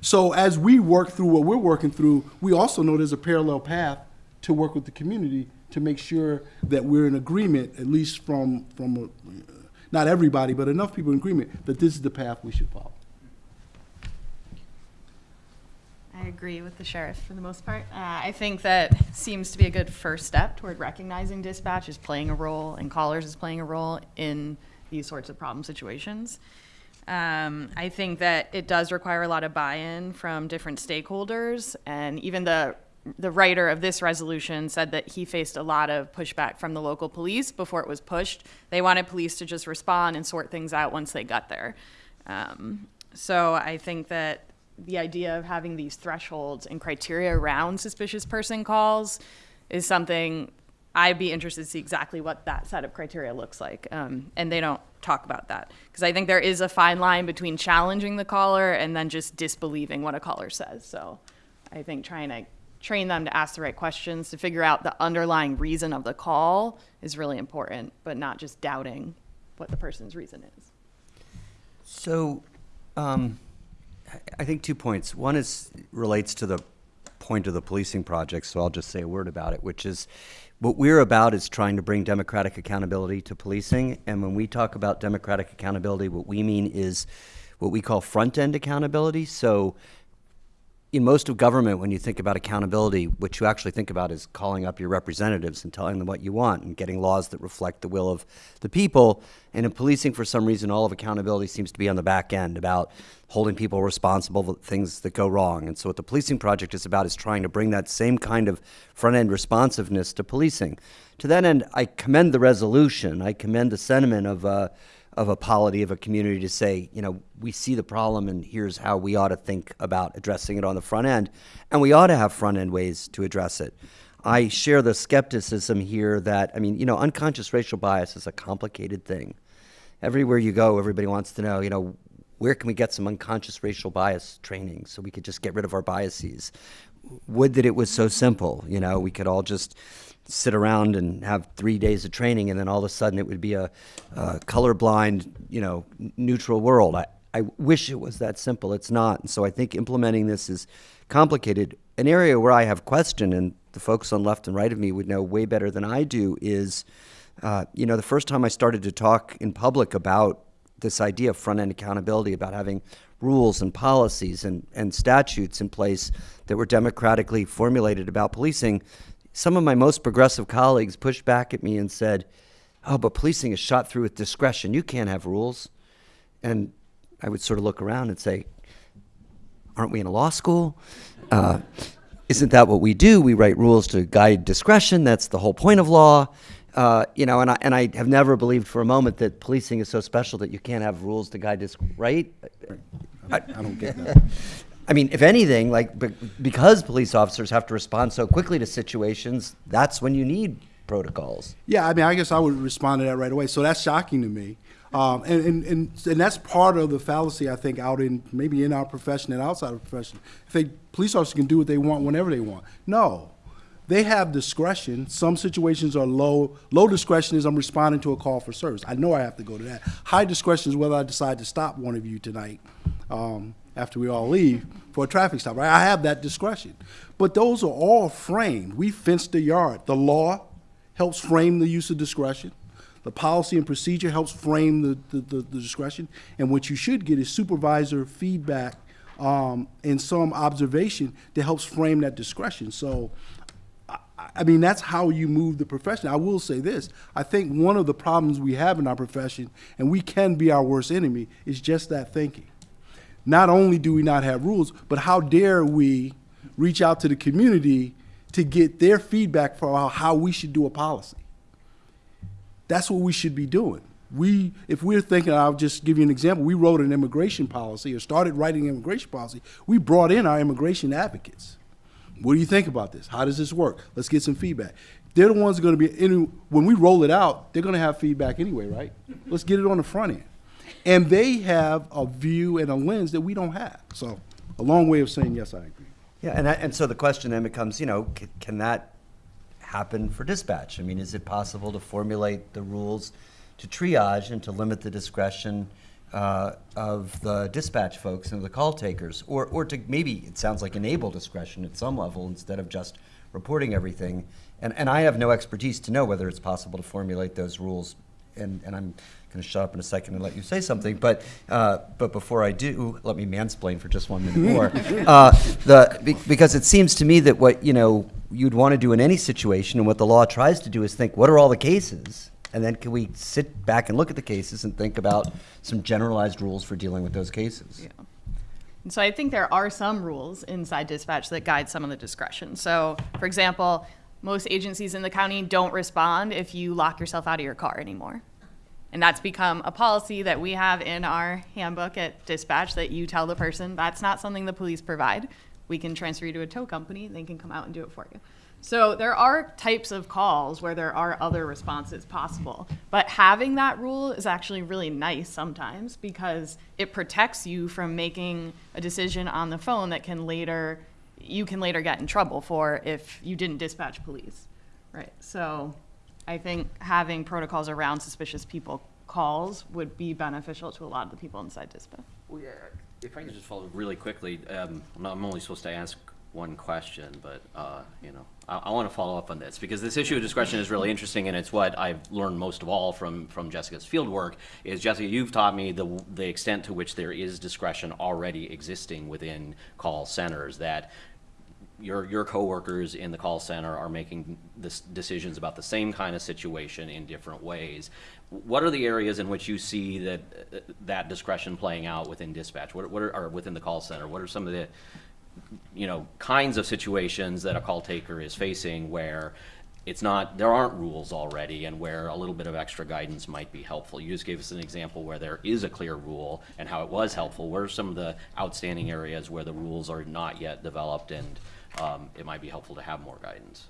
So as we work through what we're working through, we also know there's a parallel path to work with the community to make sure that we're in agreement, at least from, from, uh, not everybody, but enough people in agreement, that this is the path we should follow. I agree with the sheriff for the most part. Uh, I think that seems to be a good first step toward recognizing dispatch is playing a role and callers is playing a role in these sorts of problem situations. Um, I think that it does require a lot of buy-in from different stakeholders, and even the the writer of this resolution said that he faced a lot of pushback from the local police before it was pushed. They wanted police to just respond and sort things out once they got there. Um, so I think that the idea of having these thresholds and criteria around suspicious person calls is something I'd be interested to see exactly what that set of criteria looks like. Um, and they don't talk about that because I think there is a fine line between challenging the caller and then just disbelieving what a caller says. So I think trying to train them to ask the right questions to figure out the underlying reason of the call is really important, but not just doubting what the person's reason is. So, um, I- think two points. One is relates to the point of the policing project, so I'll just say a word about it, which is what we're about is trying to bring democratic accountability to policing. And when we talk about democratic accountability, what we mean is what we call front end accountability. So, in most of government, when you think about accountability, what you actually think about is calling up your representatives and telling them what you want and getting laws that reflect the will of the people. And in policing, for some reason, all of accountability seems to be on the back end about holding people responsible for things that go wrong. And so, what the policing project is about is trying to bring that same kind of front end responsiveness to policing. To that end, I commend the resolution. I commend the sentiment of. Uh, of a polity of a community to say, you know, we see the problem and here's how we ought to think about addressing it on the front end. And we ought to have front end ways to address it. I share the skepticism here that, I mean, you know, unconscious racial bias is a complicated thing. Everywhere you go, everybody wants to know, you know, where can we get some unconscious racial bias training so we could just get rid of our biases? Would that it was so simple, you know, we could all just sit around and have three days of training, and then all of a sudden it would be a, a colorblind, you know, neutral world. I, I wish it was that simple. It's not. And so I think implementing this is complicated. An area where I have question, and the folks on left and right of me would know way better than I do, is, uh, you know, the first time I started to talk in public about this idea of front end accountability, about having rules and policies and, and statutes in place that were democratically formulated about policing, some of my most progressive colleagues pushed back at me and said, Oh, but policing is shot through with discretion. You can't have rules. And I would sort of look around and say, Aren't we in a law school? Uh, isn't that what we do? We write rules to guide discretion. That's the whole point of law. Uh, you know, and I, and I have never believed for a moment that policing is so special that you can't have rules to guide dis right? I don't get that. I mean, if anything, like be- because police officers have to respond so quickly to situations, that's when you need protocols. Yeah, I mean, I guess I would respond to that right away. So that's shocking to me. Um, and, and, and, and that's part of the fallacy, I think, out in maybe in our profession and outside of profession. If they, police officers can do what they want whenever they want. No. They have discretion. Some situations are low. Low discretion is I'm responding to a call for service. I know I have to go to that. High discretion is whether I decide to stop one of you tonight um, after we all leave for a traffic stop. Right? I have that discretion. But those are all framed. We fence the yard. The law helps frame the use of discretion. The policy and procedure helps frame the, the, the, the discretion. And what you should get is supervisor feedback um, and some observation that helps frame that discretion. So, I, I mean, that's how you move the profession. I will say this: I think one of the problems we have in our profession, and we can be our worst enemy, is just that thinking. Not only do we not have rules, but how dare we reach out to the community to get their feedback for how we should do a policy? That's what we should be doing. We, if we're thinking, I'll just give you an example. We wrote an immigration policy or started writing immigration policy. We brought in our immigration advocates. What do you think about this? How does this work? Let's get some feedback. They're the ones going to be, when we roll it out, they're going to have feedback anyway, right? Let's get it on the front end. And they have a view and a lens that we don't have. So, a long way of saying, yes, I agree. Yeah, and, I- and so the question then becomes, you know, c- can that happen for dispatch? I mean, is it possible to formulate the rules to triage and to limit the discretion uh, of the dispatch folks and the call takers? Or, or to maybe, it sounds like enable discretion at some level instead of just reporting everything? And, and I have no expertise to know whether it's possible to formulate those rules. And, and I'm going to shut up in a second and let you say something. But, uh, but before I do, let me mansplain for just one minute more. uh, the, be- because it seems to me that what you know you'd want to do in any situation, and what the law tries to do is think, what are all the cases? And then can we sit back and look at the cases and think about some generalized rules for dealing with those cases? Yeah. And so I think there are some rules inside dispatch that guide some of the discretion. So, for example, most agencies in the county don't respond if you lock yourself out of your car anymore. And that's become a policy that we have in our handbook at dispatch that you tell the person that's not something the police provide. We can transfer you to a tow company, they can come out and do it for you. So there are types of calls where there are other responses possible. But having that rule is actually really nice sometimes because it protects you from making a decision on the phone that can later, you can later get in trouble for if you didn't dispatch police. Right, so I think having protocols around suspicious people calls would be beneficial to a lot of the people inside dispatch. Well, yeah, if I could just follow really quickly, um, I'm only supposed to ask one question, but, uh, you know, I, I want to follow up on this, because this issue of discretion is really interesting, and it's what I've learned most of all from, from Jessica's field work, is Jessica, you've taught me the, the extent to which there is discretion already existing within call centers, that your, your coworkers in the call center are making this decisions about the same kind of situation in different ways. What are the areas in which you see that, that discretion playing out within dispatch? What, what are, or within the call center? What are some of the, you know, kinds of situations that a call taker is facing where it's not, there aren't rules already and where a little bit of extra guidance might be helpful? You just gave us an example where there is a clear rule and how it was helpful. What are some of the outstanding areas where the rules are not yet developed and um, it might be helpful to have more guidance?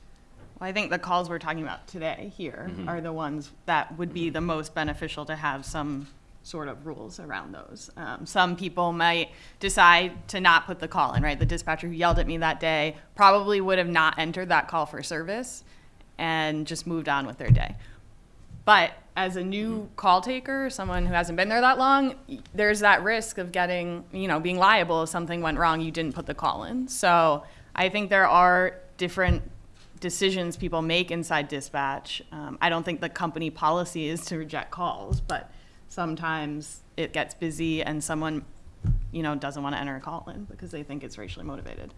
Well, I think the calls we're talking about today here are the ones that would be the most beneficial to have some sort of rules around those. Um, some people might decide to not put the call in, right? The dispatcher who yelled at me that day probably would have not entered that call for service and just moved on with their day. But as a new call taker, someone who hasn't been there that long, there's that risk of getting, you know, being liable if something went wrong, you didn't put the call in. So I think there are different decisions people make inside dispatch. Um, I don't think the company policy is to reject calls, but sometimes it gets busy and someone, you know, doesn't want to enter a call in because they think it's racially motivated.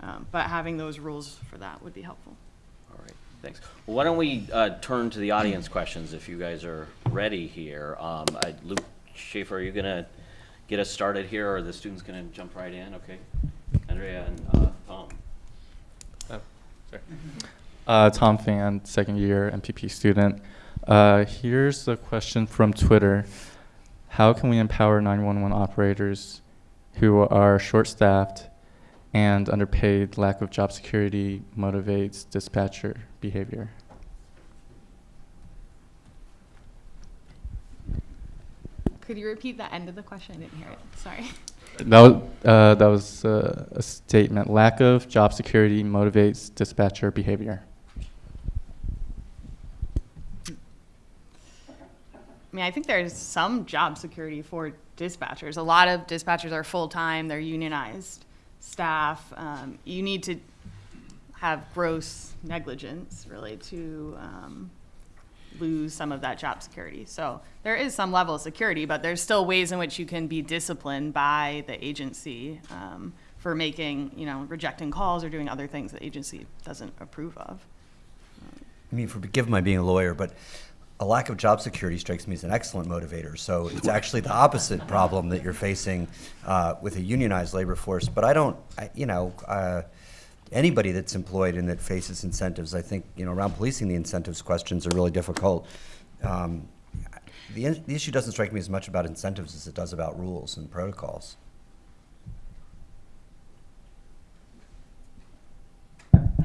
Um, but having those rules for that would be helpful. All right, thanks. Well, Why don't we uh, turn to the audience questions if you guys are ready here? Um, I- Luke Shaefer, are you going to get us started here, or the students going to jump right in? Okay. Andrea and uh, Tom. Oh, sorry. Uh, Tom Fan, second year MPP student. Uh, here's a question from Twitter. How can we empower 911 operators who are short staffed and underpaid? Lack of job security motivates dispatcher behavior. Could you repeat the end of the question? I didn't hear it. Sorry. That was, uh, that was uh, a statement. Lack of job security motivates dispatcher behavior. I mean, I think there's some job security for dispatchers. A lot of dispatchers are full-time, they're unionized staff. Um, you need to have gross negligence really to, um, lose some of that job security. So there is some level of security, but there's still ways in which you can be disciplined by the agency um, for making, you know, rejecting calls or doing other things the agency doesn't approve of. I mean, forgive my being a lawyer, but a lack of job security strikes me as an excellent motivator. So it's actually the opposite problem that you're facing uh, with a unionized labor force. But I don't, I, you know, uh, anybody that's employed and that faces incentives, I think, you know, around policing the incentives questions are really difficult. Um, the, the issue doesn't strike me as much about incentives as it does about rules and protocols.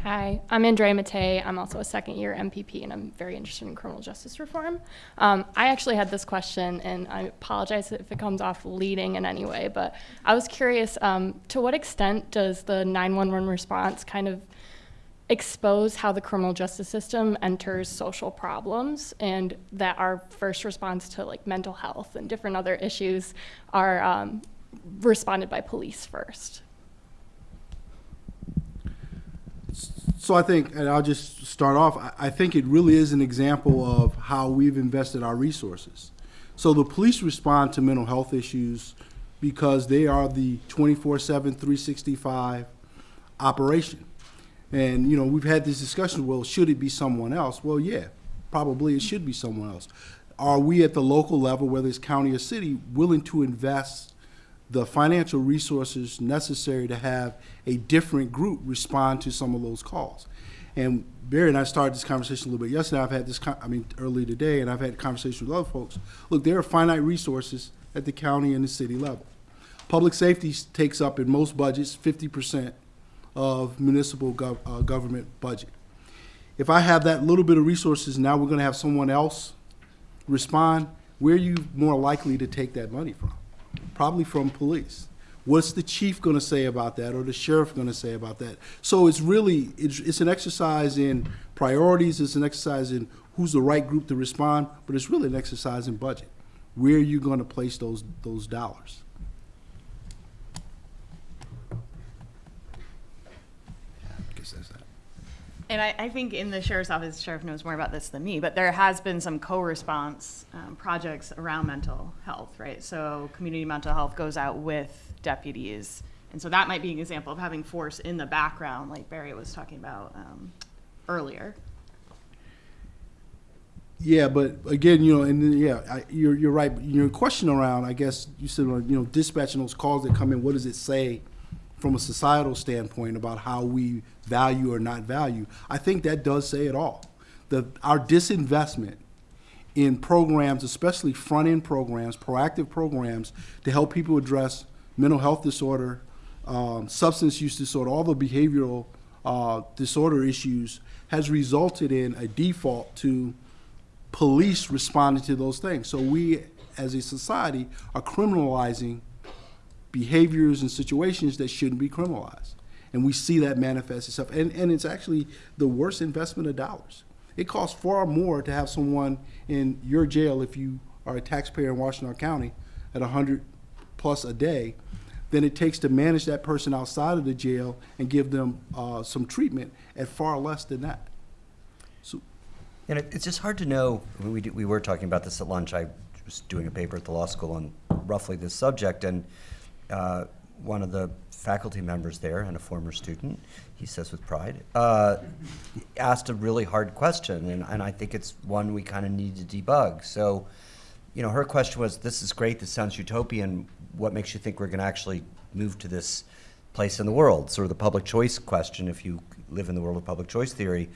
Hi, I'm Andrea Matei. I'm also a second year MPP and I'm very interested in criminal justice reform. Um, I actually had this question and I apologize if it comes off leading in any way, but I was curious um, to what extent does the 911 response kind of expose how the criminal justice system enters social problems and that our first response to like mental health and different other issues are um, responded by police first? So I think, and I'll just start off, I, I think it really is an example of how we've invested our resources. So the police respond to mental health issues because they are the 24/7, 365 operation. And, you know, we've had this discussion, well, should it be someone else? Well, yeah, probably it should be someone else. Are we at the local level, whether it's county or city, willing to invest the financial resources necessary to have a different group respond to some of those calls? And Barry and I started this conversation a little bit yesterday. I've had this, I mean, early today, and I've had conversations with other folks. Look, there are finite resources at the county and the city level. Public safety takes up in most budgets fifty percent of municipal gov- uh, government budget. If I have that little bit of resources, now we're gonna have someone else respond, where are you more likely to take that money from? Probably from police. What's the chief gonna say about that, or the sheriff gonna say about that? So it's really, it's, it's an exercise in priorities, it's an exercise in who's the right group to respond, but it's really an exercise in budget. Where are you gonna place those, those dollars? I guess that's that. And I, I think in the sheriff's office, the sheriff knows more about this than me, but there has been some co-response um, projects around mental health, right? So community mental health goes out with deputies. And so that might be an example of having force in the background, like Barry was talking about um, earlier. Yeah, but again, you know, and yeah, I, you're you're right. Your question around, I guess you said, you know, dispatching those calls that come in. What does it say from a societal standpoint about how we value or not value? I think that does say it all. The our disinvestment in programs, especially front end programs, proactive programs to help people address mental health disorder, um, substance use disorder, all the behavioral uh, disorder issues, has resulted in a default to police responding to those things. So we, as a society, are criminalizing behaviors and situations that shouldn't be criminalized. And we see that manifest itself. And, and it's actually the worst investment of dollars. It costs far more to have someone in your jail if you are a taxpayer in Washtenaw County at 100 plus a day than it takes to manage that person outside of the jail and give them uh, some treatment at far less than that. So, And it, it's just hard to know. We, do, we were talking about this at lunch. I was doing a paper at the law school on roughly this subject, and uh, one of the faculty members there, and a former student, he says with pride, uh, asked a really hard question, and, and I think it's one we kind of need to debug. So, you know, her question was, "This is great. This sounds utopian. What makes you think we're going to actually move to this place in the world?" Sort of the public choice question, if you live in the world of public choice theory.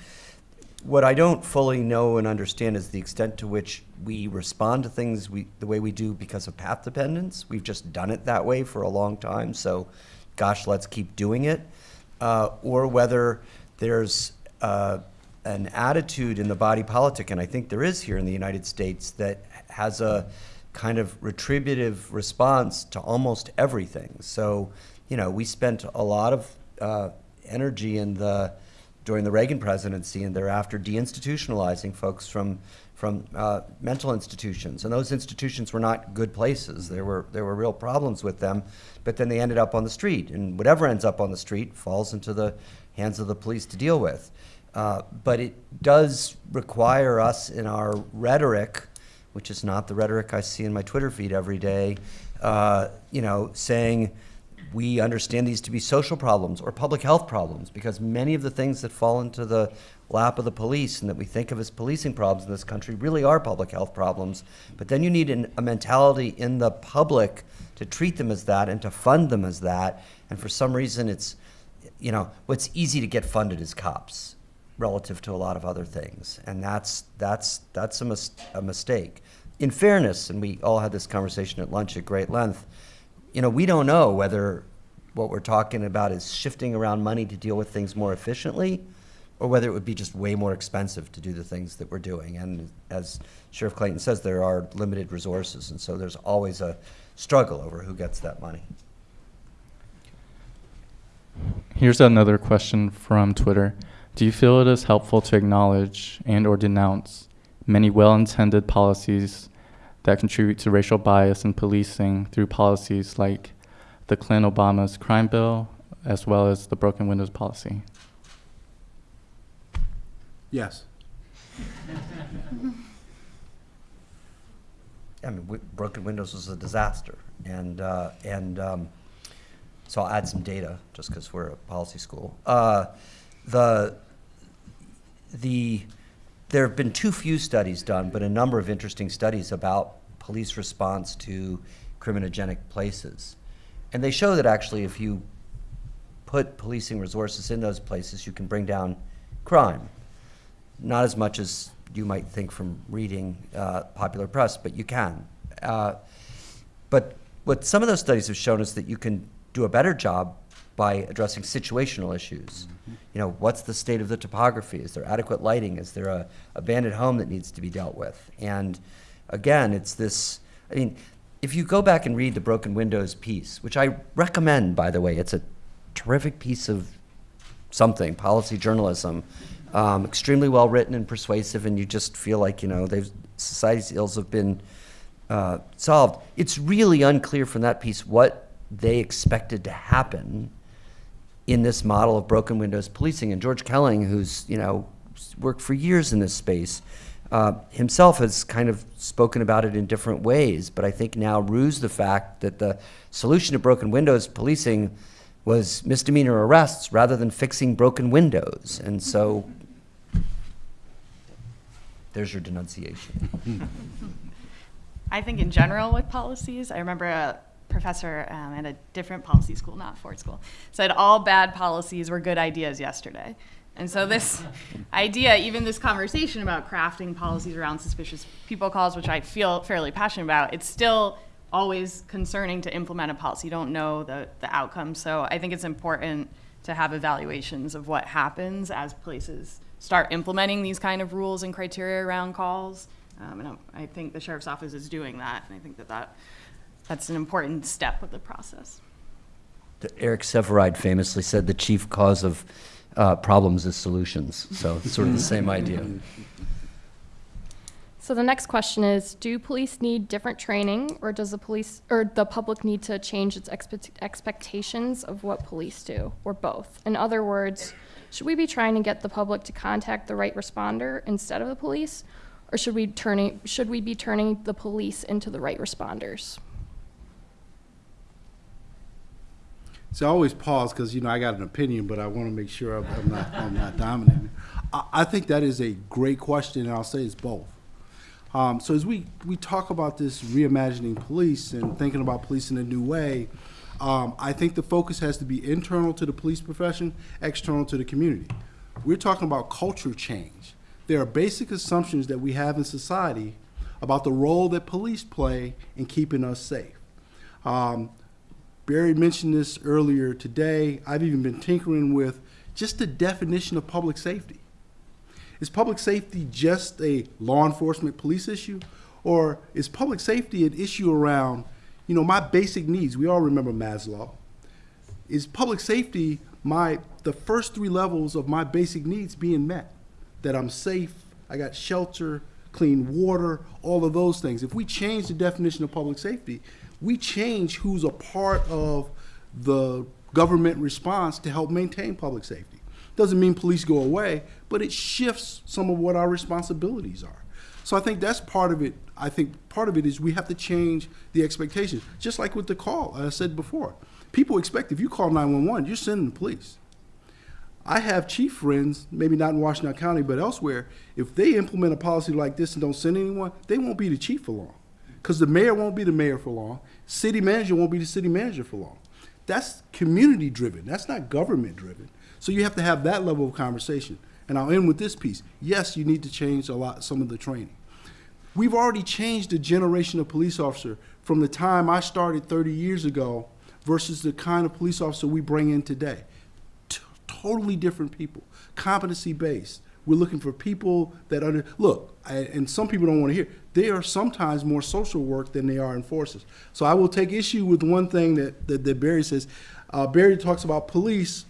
What I don't fully know and understand is the extent to which we respond to things we, the way we do because of path dependence. We've just done it that way for a long time, so gosh, let's keep doing it. Uh, or whether there's uh, an attitude in the body politic, and I think there is here in the United States, that has a kind of retributive response to almost everything. So, you know, we spent a lot of uh, energy in the during the Reagan presidency and thereafter deinstitutionalizing folks from from uh, mental institutions, and those institutions were not good places. There were there were real problems with them, but then they ended up on the street, and whatever ends up on the street falls into the hands of the police to deal with. Uh, but it does require us in our rhetoric, which is not the rhetoric I see in my Twitter feed every day, uh, you know, saying we understand these to be social problems or public health problems because many of the things that fall into the lap of the police and that we think of as policing problems in this country really are public health problems. But then you need an, a mentality in the public to treat them as that and to fund them as that. And for some reason, it's, you know, what's easy to get funded is cops relative to a lot of other things. And that's, that's, that's a, mis- a mistake. In fairness, and we all had this conversation at lunch at great length, you know, we don't know whether what we're talking about is shifting around money to deal with things more efficiently or whether it would be just way more expensive to do the things that we're doing. And as Sheriff Clayton says, there are limited resources, and so there's always a struggle over who gets that money. Here's another question from Twitter. Do you feel it is helpful to acknowledge and or denounce many well-intended policies that contribute to racial bias in policing through policies like the Clinton Obama's crime bill as well as the broken windows policy? Yes. I mean, broken windows was a disaster, and uh, and um, so I'll add some data just because we're a policy school. Uh, the the there have been too few studies done, but a number of interesting studies about police response to criminogenic places, and they show that actually, if you put policing resources in those places, you can bring down crime not as much as you might think from reading uh, popular press, but you can. Uh, but what some of those studies have shown is that you can do a better job by addressing situational issues. You know, what's the state of the topography? Is there adequate lighting? Is there a abandoned home that needs to be dealt with? And again, it's this. I mean, if you go back and read the Broken Windows piece, which I recommend, by the way, it's a terrific piece of something, policy journalism, um, extremely well written and persuasive, and you just feel like you know they've society's ills have been uh, solved. It's really unclear from that piece what they expected to happen in this model of broken windows policing. And George Kelling, who's you know worked for years in this space, uh, himself has kind of spoken about it in different ways. But I think now rues the fact that the solution to broken windows policing was misdemeanor arrests rather than fixing broken windows. And so there's your denunciation. I think in general with policies, I remember a professor um, at a different policy school, not Ford School, said all bad policies were good ideas yesterday. And so this idea, even this conversation about crafting policies around suspicious people calls, which I feel fairly passionate about, it's still always concerning to implement a policy. You don't know the, the outcome. So I think it's important to have evaluations of what happens as places start implementing these kind of rules and criteria around calls. Um, and I I think the sheriff's office is doing that, and I think that, that that's an important step of the process. Eric Sevareid famously said the chief cause of uh, problems is solutions. So it's sort of the same idea. So the next question is, do police need different training or does the police or the public need to change its expect- expectations of what police do or both? In other words, should we be trying to get the public to contact the right responder instead of the police or should we turning should we be turning the police into the right responders? So I always pause because you know I got an opinion, but I want to make sure I'm, not I'm not dominating. I, I think that is a great question, and I'll say it's both. Um, so as we we talk about this reimagining police and thinking about police in a new way, um, I think the focus has to be internal to the police profession, external to the community. We're talking about culture change. There are basic assumptions that we have in society about the role that police play in keeping us safe. Um, Barry mentioned this earlier today. I've even been tinkering with just the definition of public safety. Is public safety just a law enforcement police issue? Or is public safety an issue around, you know, my basic needs? We all remember Maslow. Is public safety my the first three levels of my basic needs being met? That I'm safe, I got shelter, clean water, all of those things. If we change the definition of public safety, we change who's a part of the government response to help maintain public safety. Doesn't mean police go away, but it shifts some of what our responsibilities are. So I think that's part of it. I think part of it is we have to change the expectations. Just like with the call, I said before. People expect if you call 911, you're sending the police. I have chief friends, maybe not in Washtenaw County, but elsewhere. If they implement a policy like this and don't send anyone, they won't be the chief for long. Because the mayor won't be the mayor for long. City manager won't be the city manager for long. That's community driven. That's not government driven. So you have to have that level of conversation. And I'll end with this piece. Yes, you need to change a lot, some of the training. We've already changed the generation of police officer from the time I started 30 years ago versus the kind of police officer we bring in today. T- totally different people, competency based. We're looking for people that under look, I, and some people don't want to hear. They are sometimes more social work than they are enforcers. So I will take issue with one thing that that, that Barry says. Uh, Barry talks about police.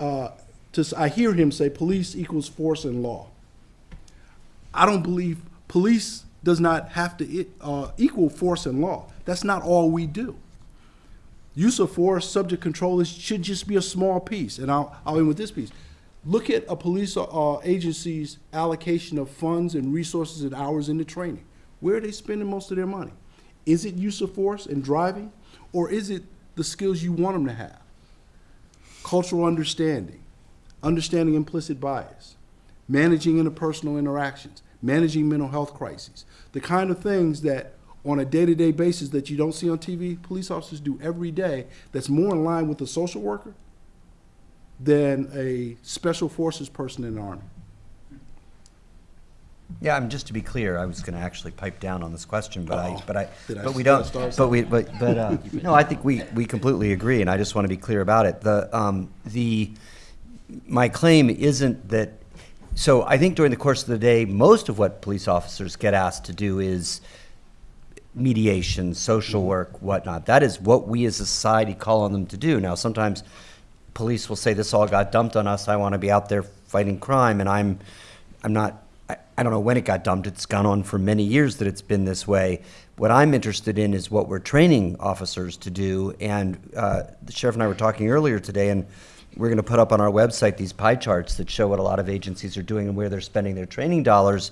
Uh, just I hear him say police equals force and law. I don't believe police does not have to uh, equal force and law. That's not all we do. Use of force, subject control should just be a small piece. And I'll, I'll end with this piece. Look at a police uh, agency's allocation of funds and resources and hours into training. Where are they spending most of their money? Is it use of force and driving, or is it the skills you want them to have? Cultural understanding, understanding implicit bias, managing interpersonal interactions, managing mental health crises, the kind of things that on a day-to-day basis that you don't see on TV, police officers do every day that's more in line with a social worker than a special forces person in the army. Yeah, I mean, just to be clear, I was going to actually pipe down on this question, but I, but I, but we don't, but we, but, but, uh, no, I think we, we completely agree, and I just want to be clear about it. The, um, the, my claim isn't that, so I think during the course of the day, most of what police officers get asked to do is mediation, social work, whatnot. That is what we as a society call on them to do. Now, sometimes police will say, this all got dumped on us, I want to be out there fighting crime, and I'm, I'm not, I, I don't know when it got dumped, it's gone on for many years that it's been this way. What I'm interested in is what we're training officers to do, and uh, the sheriff and I were talking earlier today, and we're going to put up on our website these pie charts that show what a lot of agencies are doing and where they're spending their training dollars.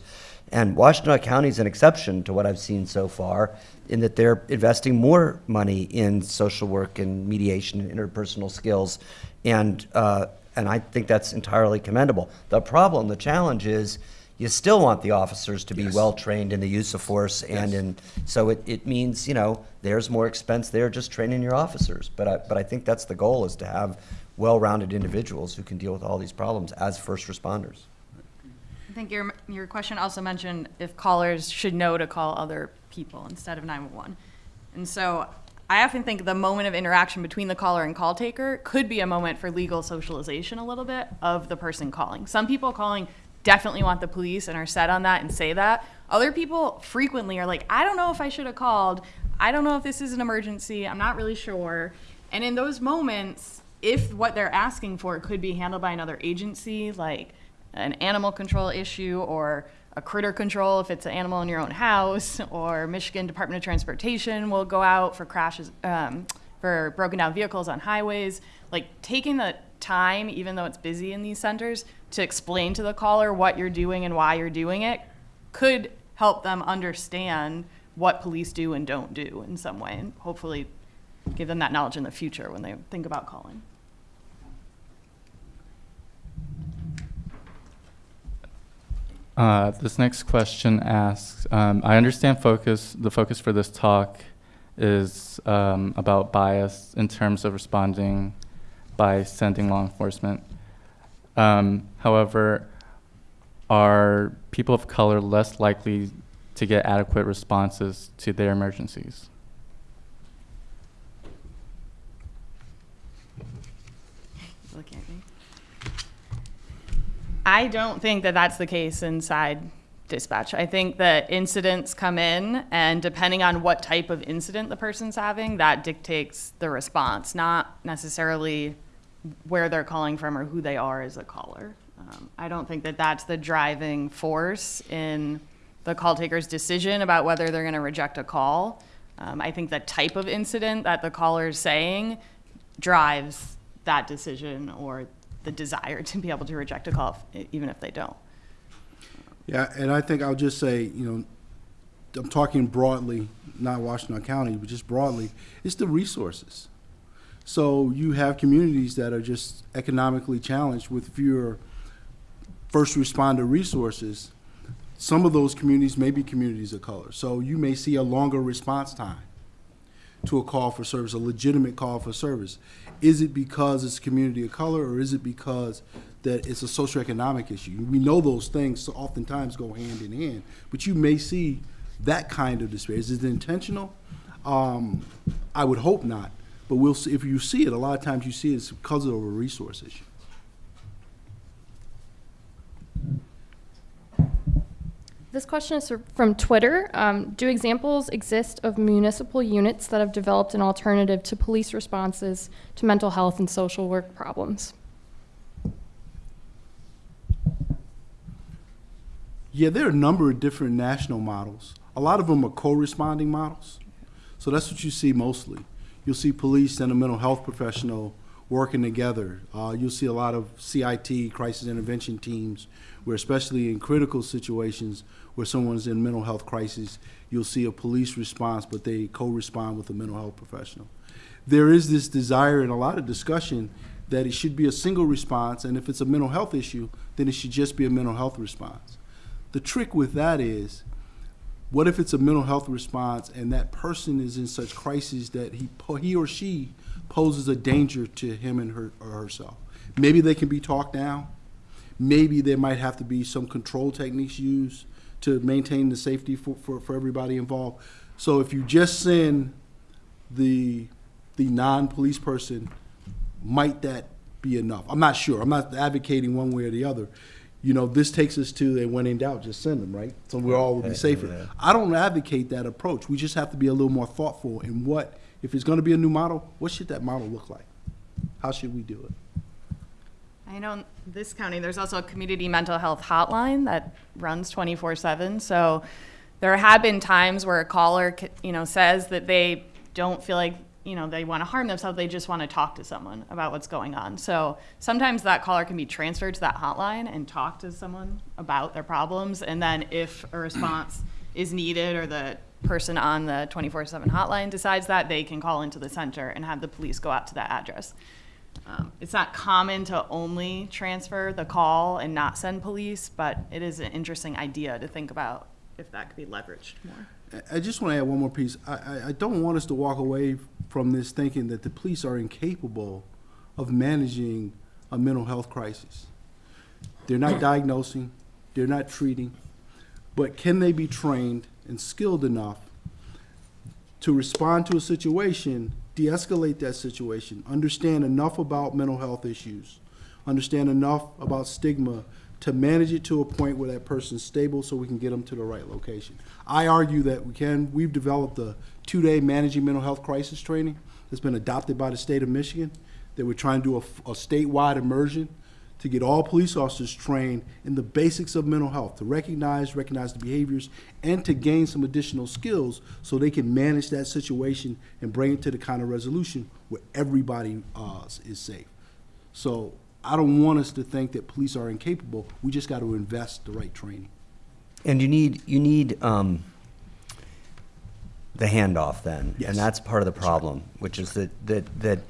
And Washtenaw County is an exception to what I've seen so far in that they're investing more money in social work and mediation and interpersonal skills. And, uh, and I think that's entirely commendable. The problem, the challenge is you still want the officers to be Yes. well trained in the use of force and Yes. in, so it, it means, you know, there's more expense there just training your officers. But I, but I think that's the goal is to have well-rounded individuals who can deal with all these problems as first responders. I think your, your question also mentioned if callers should know to call other people instead of 911. And so I often think the moment of interaction between the caller and call taker could be a moment for legal socialization a little bit of the person calling. Some people calling definitely want the police and are set on that and say that. Other people frequently are like, I don't know if I should have called. I don't know if this is an emergency. I'm not really sure. And in those moments, if what they're asking for could be handled by another agency, like an animal control issue or a critter control if it's an animal in your own house, or Michigan Department of Transportation will go out for crashes, um, for broken down vehicles on highways. Like taking the time, even though it's busy in these centers, to explain to the caller what you're doing and why you're doing it could help them understand what police do and don't do in some way, and hopefully give them that knowledge in the future when they think about calling. Uh, this next question asks, um, I understand focus, the focus for this talk is um, about bias in terms of responding by sending law enforcement. Um, however, are people of color less likely to get adequate responses to their emergencies? looking at me. I don't think that that's the case inside dispatch. I think that incidents come in, and depending on what type of incident the person's having, that dictates the response, not necessarily where they're calling from or who they are as a caller. Um, I don't think that that's the driving force in the call taker's decision about whether they're going to reject a call. Um, I think the type of incident that the caller is saying drives that decision or the desire to be able to reject a call, if- even if they don't. Yeah, and I think I'll just say, you know, I'm talking broadly, not Washtenaw County, but just broadly, it's the resources. So you have communities that are just economically challenged with fewer first responder resources. Some of those communities may be communities of color. So you may see a longer response time to a call for service, a legitimate call for service. Is it because it's a community of color, or is it because that it's a socioeconomic issue? We know those things so oftentimes go hand in hand, but you may see that kind of disparity. Is it intentional? Um, I would hope not, but we'll see. If you see it, a lot of times you see it's because of a resource issue. This question is from Twitter. Um, do examples exist of municipal units that have developed an alternative to police responses to mental health and social work problems? Yeah, there are a number of different national models. A lot of them are co-responding models. So that's what you see mostly. You'll see police and a mental health professional working together. Uh, you'll see a lot of CIT, crisis intervention teams, where especially in critical situations where someone's in mental health crisis, you'll see a police response, but they co-respond with a mental health professional. There is this desire and a lot of discussion that it should be a single response, and if it's a mental health issue, then it should just be a mental health response. The trick with that is, what if it's a mental health response and that person is in such crisis that he, he or she poses a danger to him and her or herself? Maybe they can be talked down. Maybe there might have to be some control techniques used to maintain the safety for, for, for everybody involved. So if you just send the the non-police person, might that be enough? I'm not sure. I'm not advocating one way or the other. You know, this takes us to, and when in doubt, just send them, right? So we all will be safer. I don't advocate that approach. We just have to be a little more thoughtful in what, if it's going to be a new model, what should that model look like? How should we do it? I know in this county, there's also a community mental health hotline that runs 24/7. So there have been times where a caller, you know, says that they don't feel like, you know, they want to harm themselves. They just want to talk to someone about what's going on. So sometimes that caller can be transferred to that hotline and talk to someone about their problems. And then if a response is needed or the person on the 24/7 hotline decides that, they can call into the center and have the police go out to that address. Um, It's not common to only transfer the call and not send police, but it is an interesting idea to think about if that could be leveraged more. I- just want to add one more piece. I, I, I don't want us to walk away from this thinking that the police are incapable of managing a mental health crisis. They're not diagnosing, they're not treating, but can they be trained and skilled enough to respond to a situation, de-escalate that situation, understand enough about mental health issues, understand enough about stigma to manage it to a point where that person's stable so we can get them to the right location. I argue that we can. We've developed a two-day managing mental health crisis training that's been adopted by the state of Michigan, that we're trying to do a, a statewide immersion to get all police officers trained in the basics of mental health, to recognize, recognize the behaviors, and to gain some additional skills so they can manage that situation and bring it to the kind of resolution where everybody uh, is safe. So I don't want us to think that police are incapable. We just got to invest the right training. And you need, you need um, the handoff then. Yes. And that's part of the problem, which is that, that, that,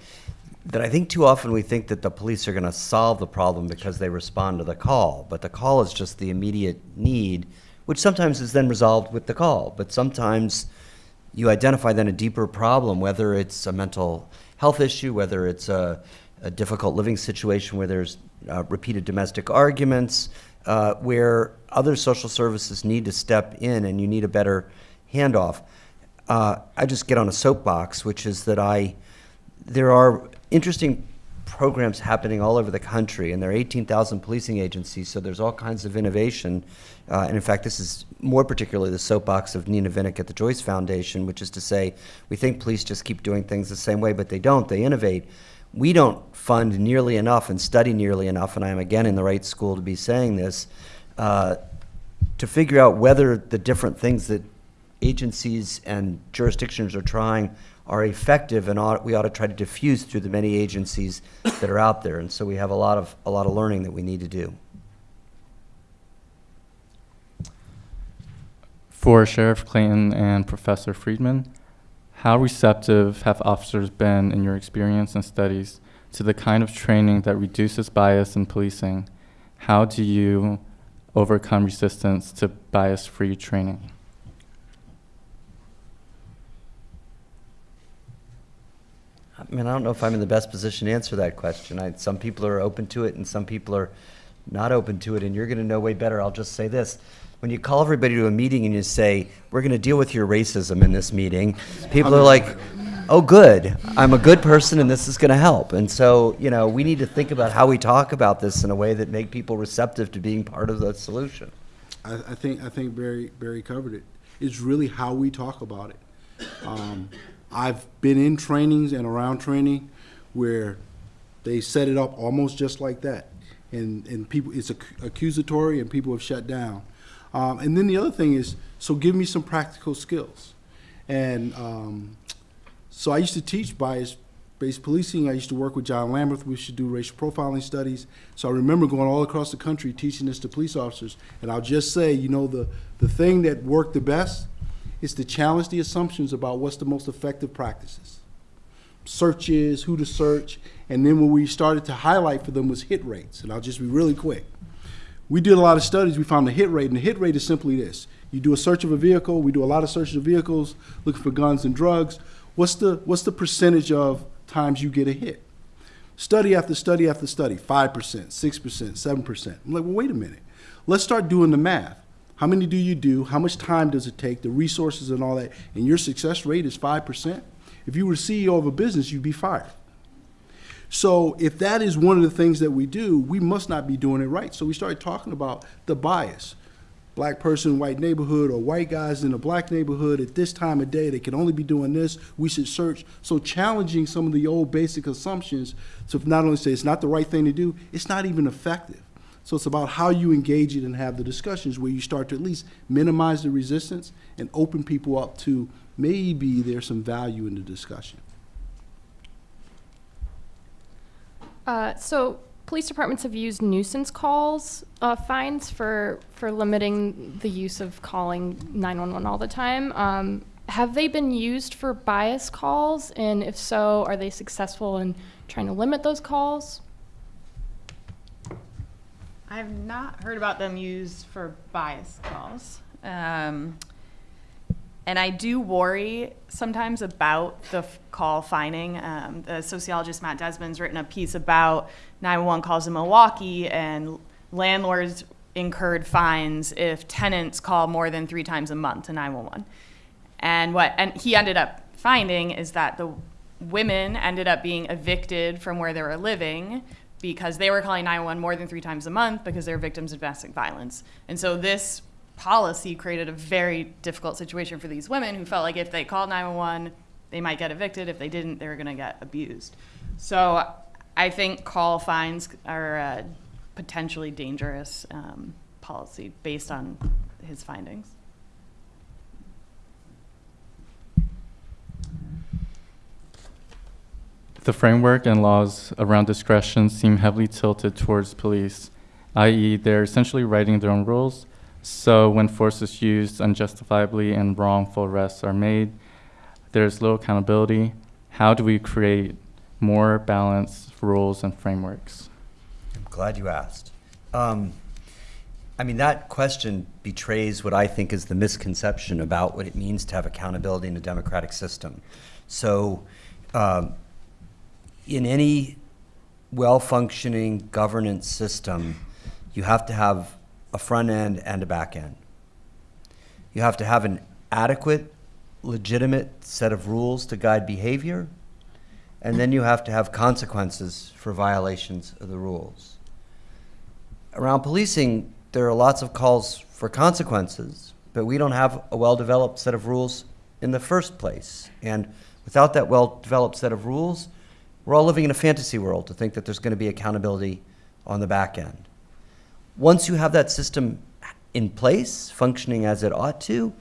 that I think too often we think that the police are going to solve the problem because they respond to the call. But the call is just the immediate need, which sometimes is then resolved with the call. But sometimes you identify then a deeper problem, whether it's a mental health issue, whether it's a, a difficult living situation where there's uh, repeated domestic arguments, uh, where other social services need to step in and you need a better handoff. Uh, I just get on a soapbox, which is that I, there are interesting programs happening all over the country, and there are 18,000 policing agencies, so there's all kinds of innovation. Uh, and in fact, this is more particularly the soapbox of Nina Vinik at the Joyce Foundation, which is to say, we think police just keep doing things the same way, but they don't. They innovate. We don't fund nearly enough and study nearly enough, and I am again in the right school to be saying this, uh, to figure out whether the different things that agencies and jurisdictions are trying are effective and ought, we ought to try to diffuse through the many agencies that are out there. And so we have a lot of, a lot of learning that we need to do. For Sheriff Clayton and Professor Friedman, how receptive have officers been in your experience and studies to the kind of training that reduces bias in policing? How do you overcome resistance to bias-free training? I mean, I don't know if I'm in the best position to answer that question. I, some people are open to it and some people are not open to it, and you're going to know way better. I'll just say this. When you call everybody to a meeting and you say, we're going to deal with your racism in this meeting, people are like, oh, good. I'm a good person and this is going to help. And so, you know, we need to think about how we talk about this in a way that make people receptive to being part of the solution. I, I think, I think Barry, Barry covered it. It's really how we talk about it. Um, I've been in trainings and around training where they set it up almost just like that. And, and people, it's ac- accusatory and people have shut down. Um, and then the other thing is, so give me some practical skills. And, um, so I used to teach bias-based policing. I used to work with John Lamberth. We used to do racial profiling studies. So I remember going all across the country teaching this to police officers. And I'll just say, you know, the, the thing that worked the best is to challenge the assumptions about what's the most effective practices. Searches, who to search, and then what we started to highlight for them was hit rates. And I'll just be really quick. We did a lot of studies. We found the hit rate, and the hit rate is simply this: you do a search of a vehicle. We do a lot of searches of vehicles, looking for guns and drugs. What's the what's the percentage of times you get a hit? Study after study after study, five percent, six percent, seven percent. I'm like, well, wait a minute. Let's start doing the math. How many do you do? How much time does it take? The resources and all that. And your success rate is five percent. If you were CEO of a business, you'd be fired. So if that is one of the things that we do, we must not be doing it right. So we started talking about the bias. Black person, in white neighborhood, or white guys in a black neighborhood at this time of day, they can only be doing this. We should search. So challenging some of the old basic assumptions to not only say it's not the right thing to do, it's not even effective. So it's about how you engage it and have the discussions where you start to at least minimize the resistance and open people up to maybe there's some value in the discussion. Uh, so police departments have used nuisance calls uh, fines for for limiting the use of calling 911 all the time. Um, have they been used for bias calls? And if so, are they successful in trying to limit those calls? I have not heard about them used for bias calls. Um, and I do worry sometimes about the f- call fining. Um, the sociologist Matt Desmond's written a piece about 911 calls in Milwaukee, and landlords incurred fines if tenants call more than three times a month to 911. And what and he ended up finding is that the women ended up being evicted from where they were living because they were calling 911 more than three times a month because they're victims of domestic violence. And so this policy created a very difficult situation for these women who felt like if they called 911, they might get evicted. If they didn't, they were going to get abused. So I think call fines are a potentially dangerous um, policy based on his findings. The framework and laws around discretion seem heavily tilted towards police, i.e., they're essentially writing their own rules. So when force is used unjustifiably and wrongful arrests are made, there's little accountability. How do we create more balanced rules and frameworks? I'm glad you asked. Um, I mean, that question betrays what I think is the misconception about what it means to have accountability in a democratic system. So, um, in any well functioning governance system, you have to have a front end and a back end. You have to have an adequate, legitimate set of rules to guide behavior, and then you have to have consequences for violations of the rules. Around policing, there are lots of calls for consequences, but we don't have a well developed set of rules in the first place. And without that well developed set of rules, we're all living in a fantasy world to think that there's going to be accountability on the back end. Once you have that system in place, functioning as it ought to,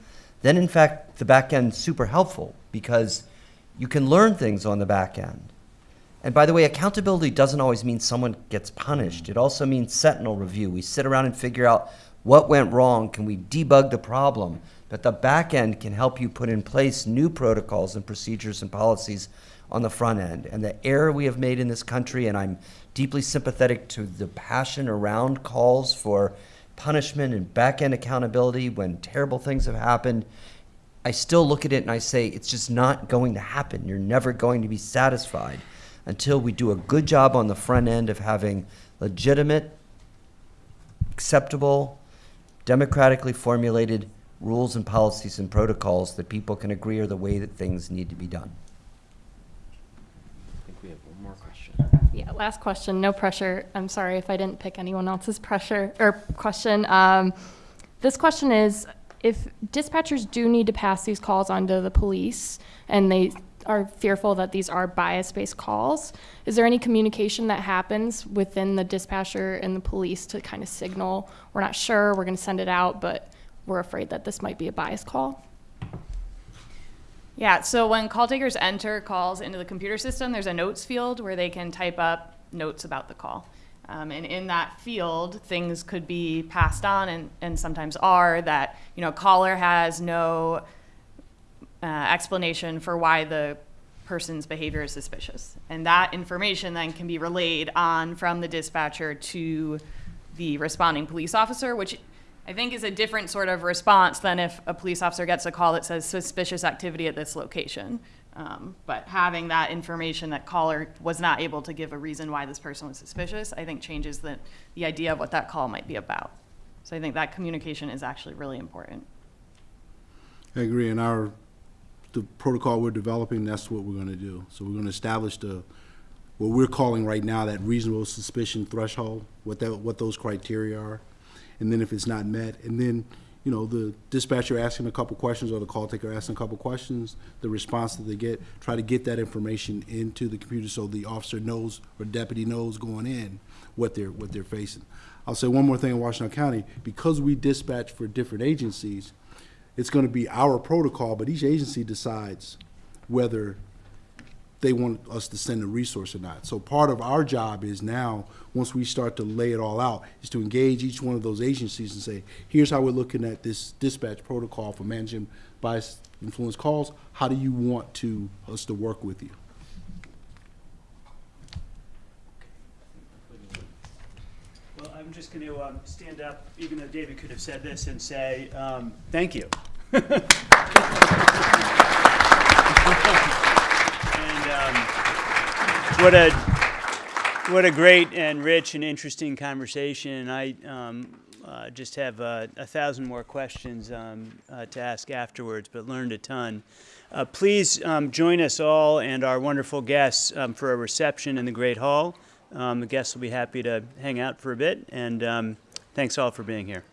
then in fact the back end's super helpful because You can learn things on the back end. And by the way, accountability doesn't always mean someone gets punished. It also means sentinel review. We sit around and figure out what went wrong. Can we debug the problem? But the back end can help you put in place new protocols and procedures and policies on the front end. And the error we have made in this country, and I'm deeply sympathetic to the passion around calls for punishment and back end accountability when terrible things have happened. I still look at it and I say, it's just not going to happen. You're never going to be satisfied until we do a good job on the front end of having legitimate, acceptable, democratically formulated rules and policies and protocols that people can agree are the way that things need to be done. I think we have one more question. Yeah, last question, no pressure. I'm sorry if I didn't pick anyone else's pressure or question. Um, this question is, if dispatchers do need to pass these calls on to the police and they are fearful that these are bias-based calls, is there any communication that happens within the dispatcher and the police to kind of signal, we're not sure, we're gonna send it out, but we're afraid that this might be a bias call? Yeah, so when call takers enter calls into the computer system, there's a notes field where they can type up notes about the call. Um, and in that field, things could be passed on and, and sometimes are that, you know, caller has no uh, explanation for why the person's behavior is suspicious. And that information then can be relayed on from the dispatcher to the responding police officer, which I think is a different sort of response than if a police officer gets a call that says suspicious activity at this location. Um, but having that information that caller was not able to give a reason why this person was suspicious, I think changes the, the idea of what that call might be about. So I think that communication is actually really important. I agree, and our, the protocol we're developing, that's what we're gonna do. So we're gonna establish the, what we're calling right now that reasonable suspicion threshold, what that, what those criteria are. And then if it's not met, and then, you know, the dispatcher asking a couple questions or the call taker asking a couple questions, the response that they get, try to get that information into the computer so the officer knows or deputy knows going in what they're, what they're facing. I'll say one more thing in Washtenaw County, because we dispatch for different agencies, it's gonna be our protocol, but each agency decides whether they want us to send a resource or not. So part of our job is now, once we start to lay it all out, is to engage each one of those agencies and say, here's how we're looking at this dispatch protocol for managing bias influence calls. How do you want to, us to work with you? Well, I'm just going to um, stand up, even though David could have said this, and say, um, thank you. Um, what a, what a great and rich and interesting conversation. I um, uh, just have uh, a thousand more questions um, uh, to ask afterwards, but learned a ton. Uh, Please um, join us all and our wonderful guests um, for a reception in the Great Hall. Um, The guests will be happy to hang out for a bit, and thanks all for being here.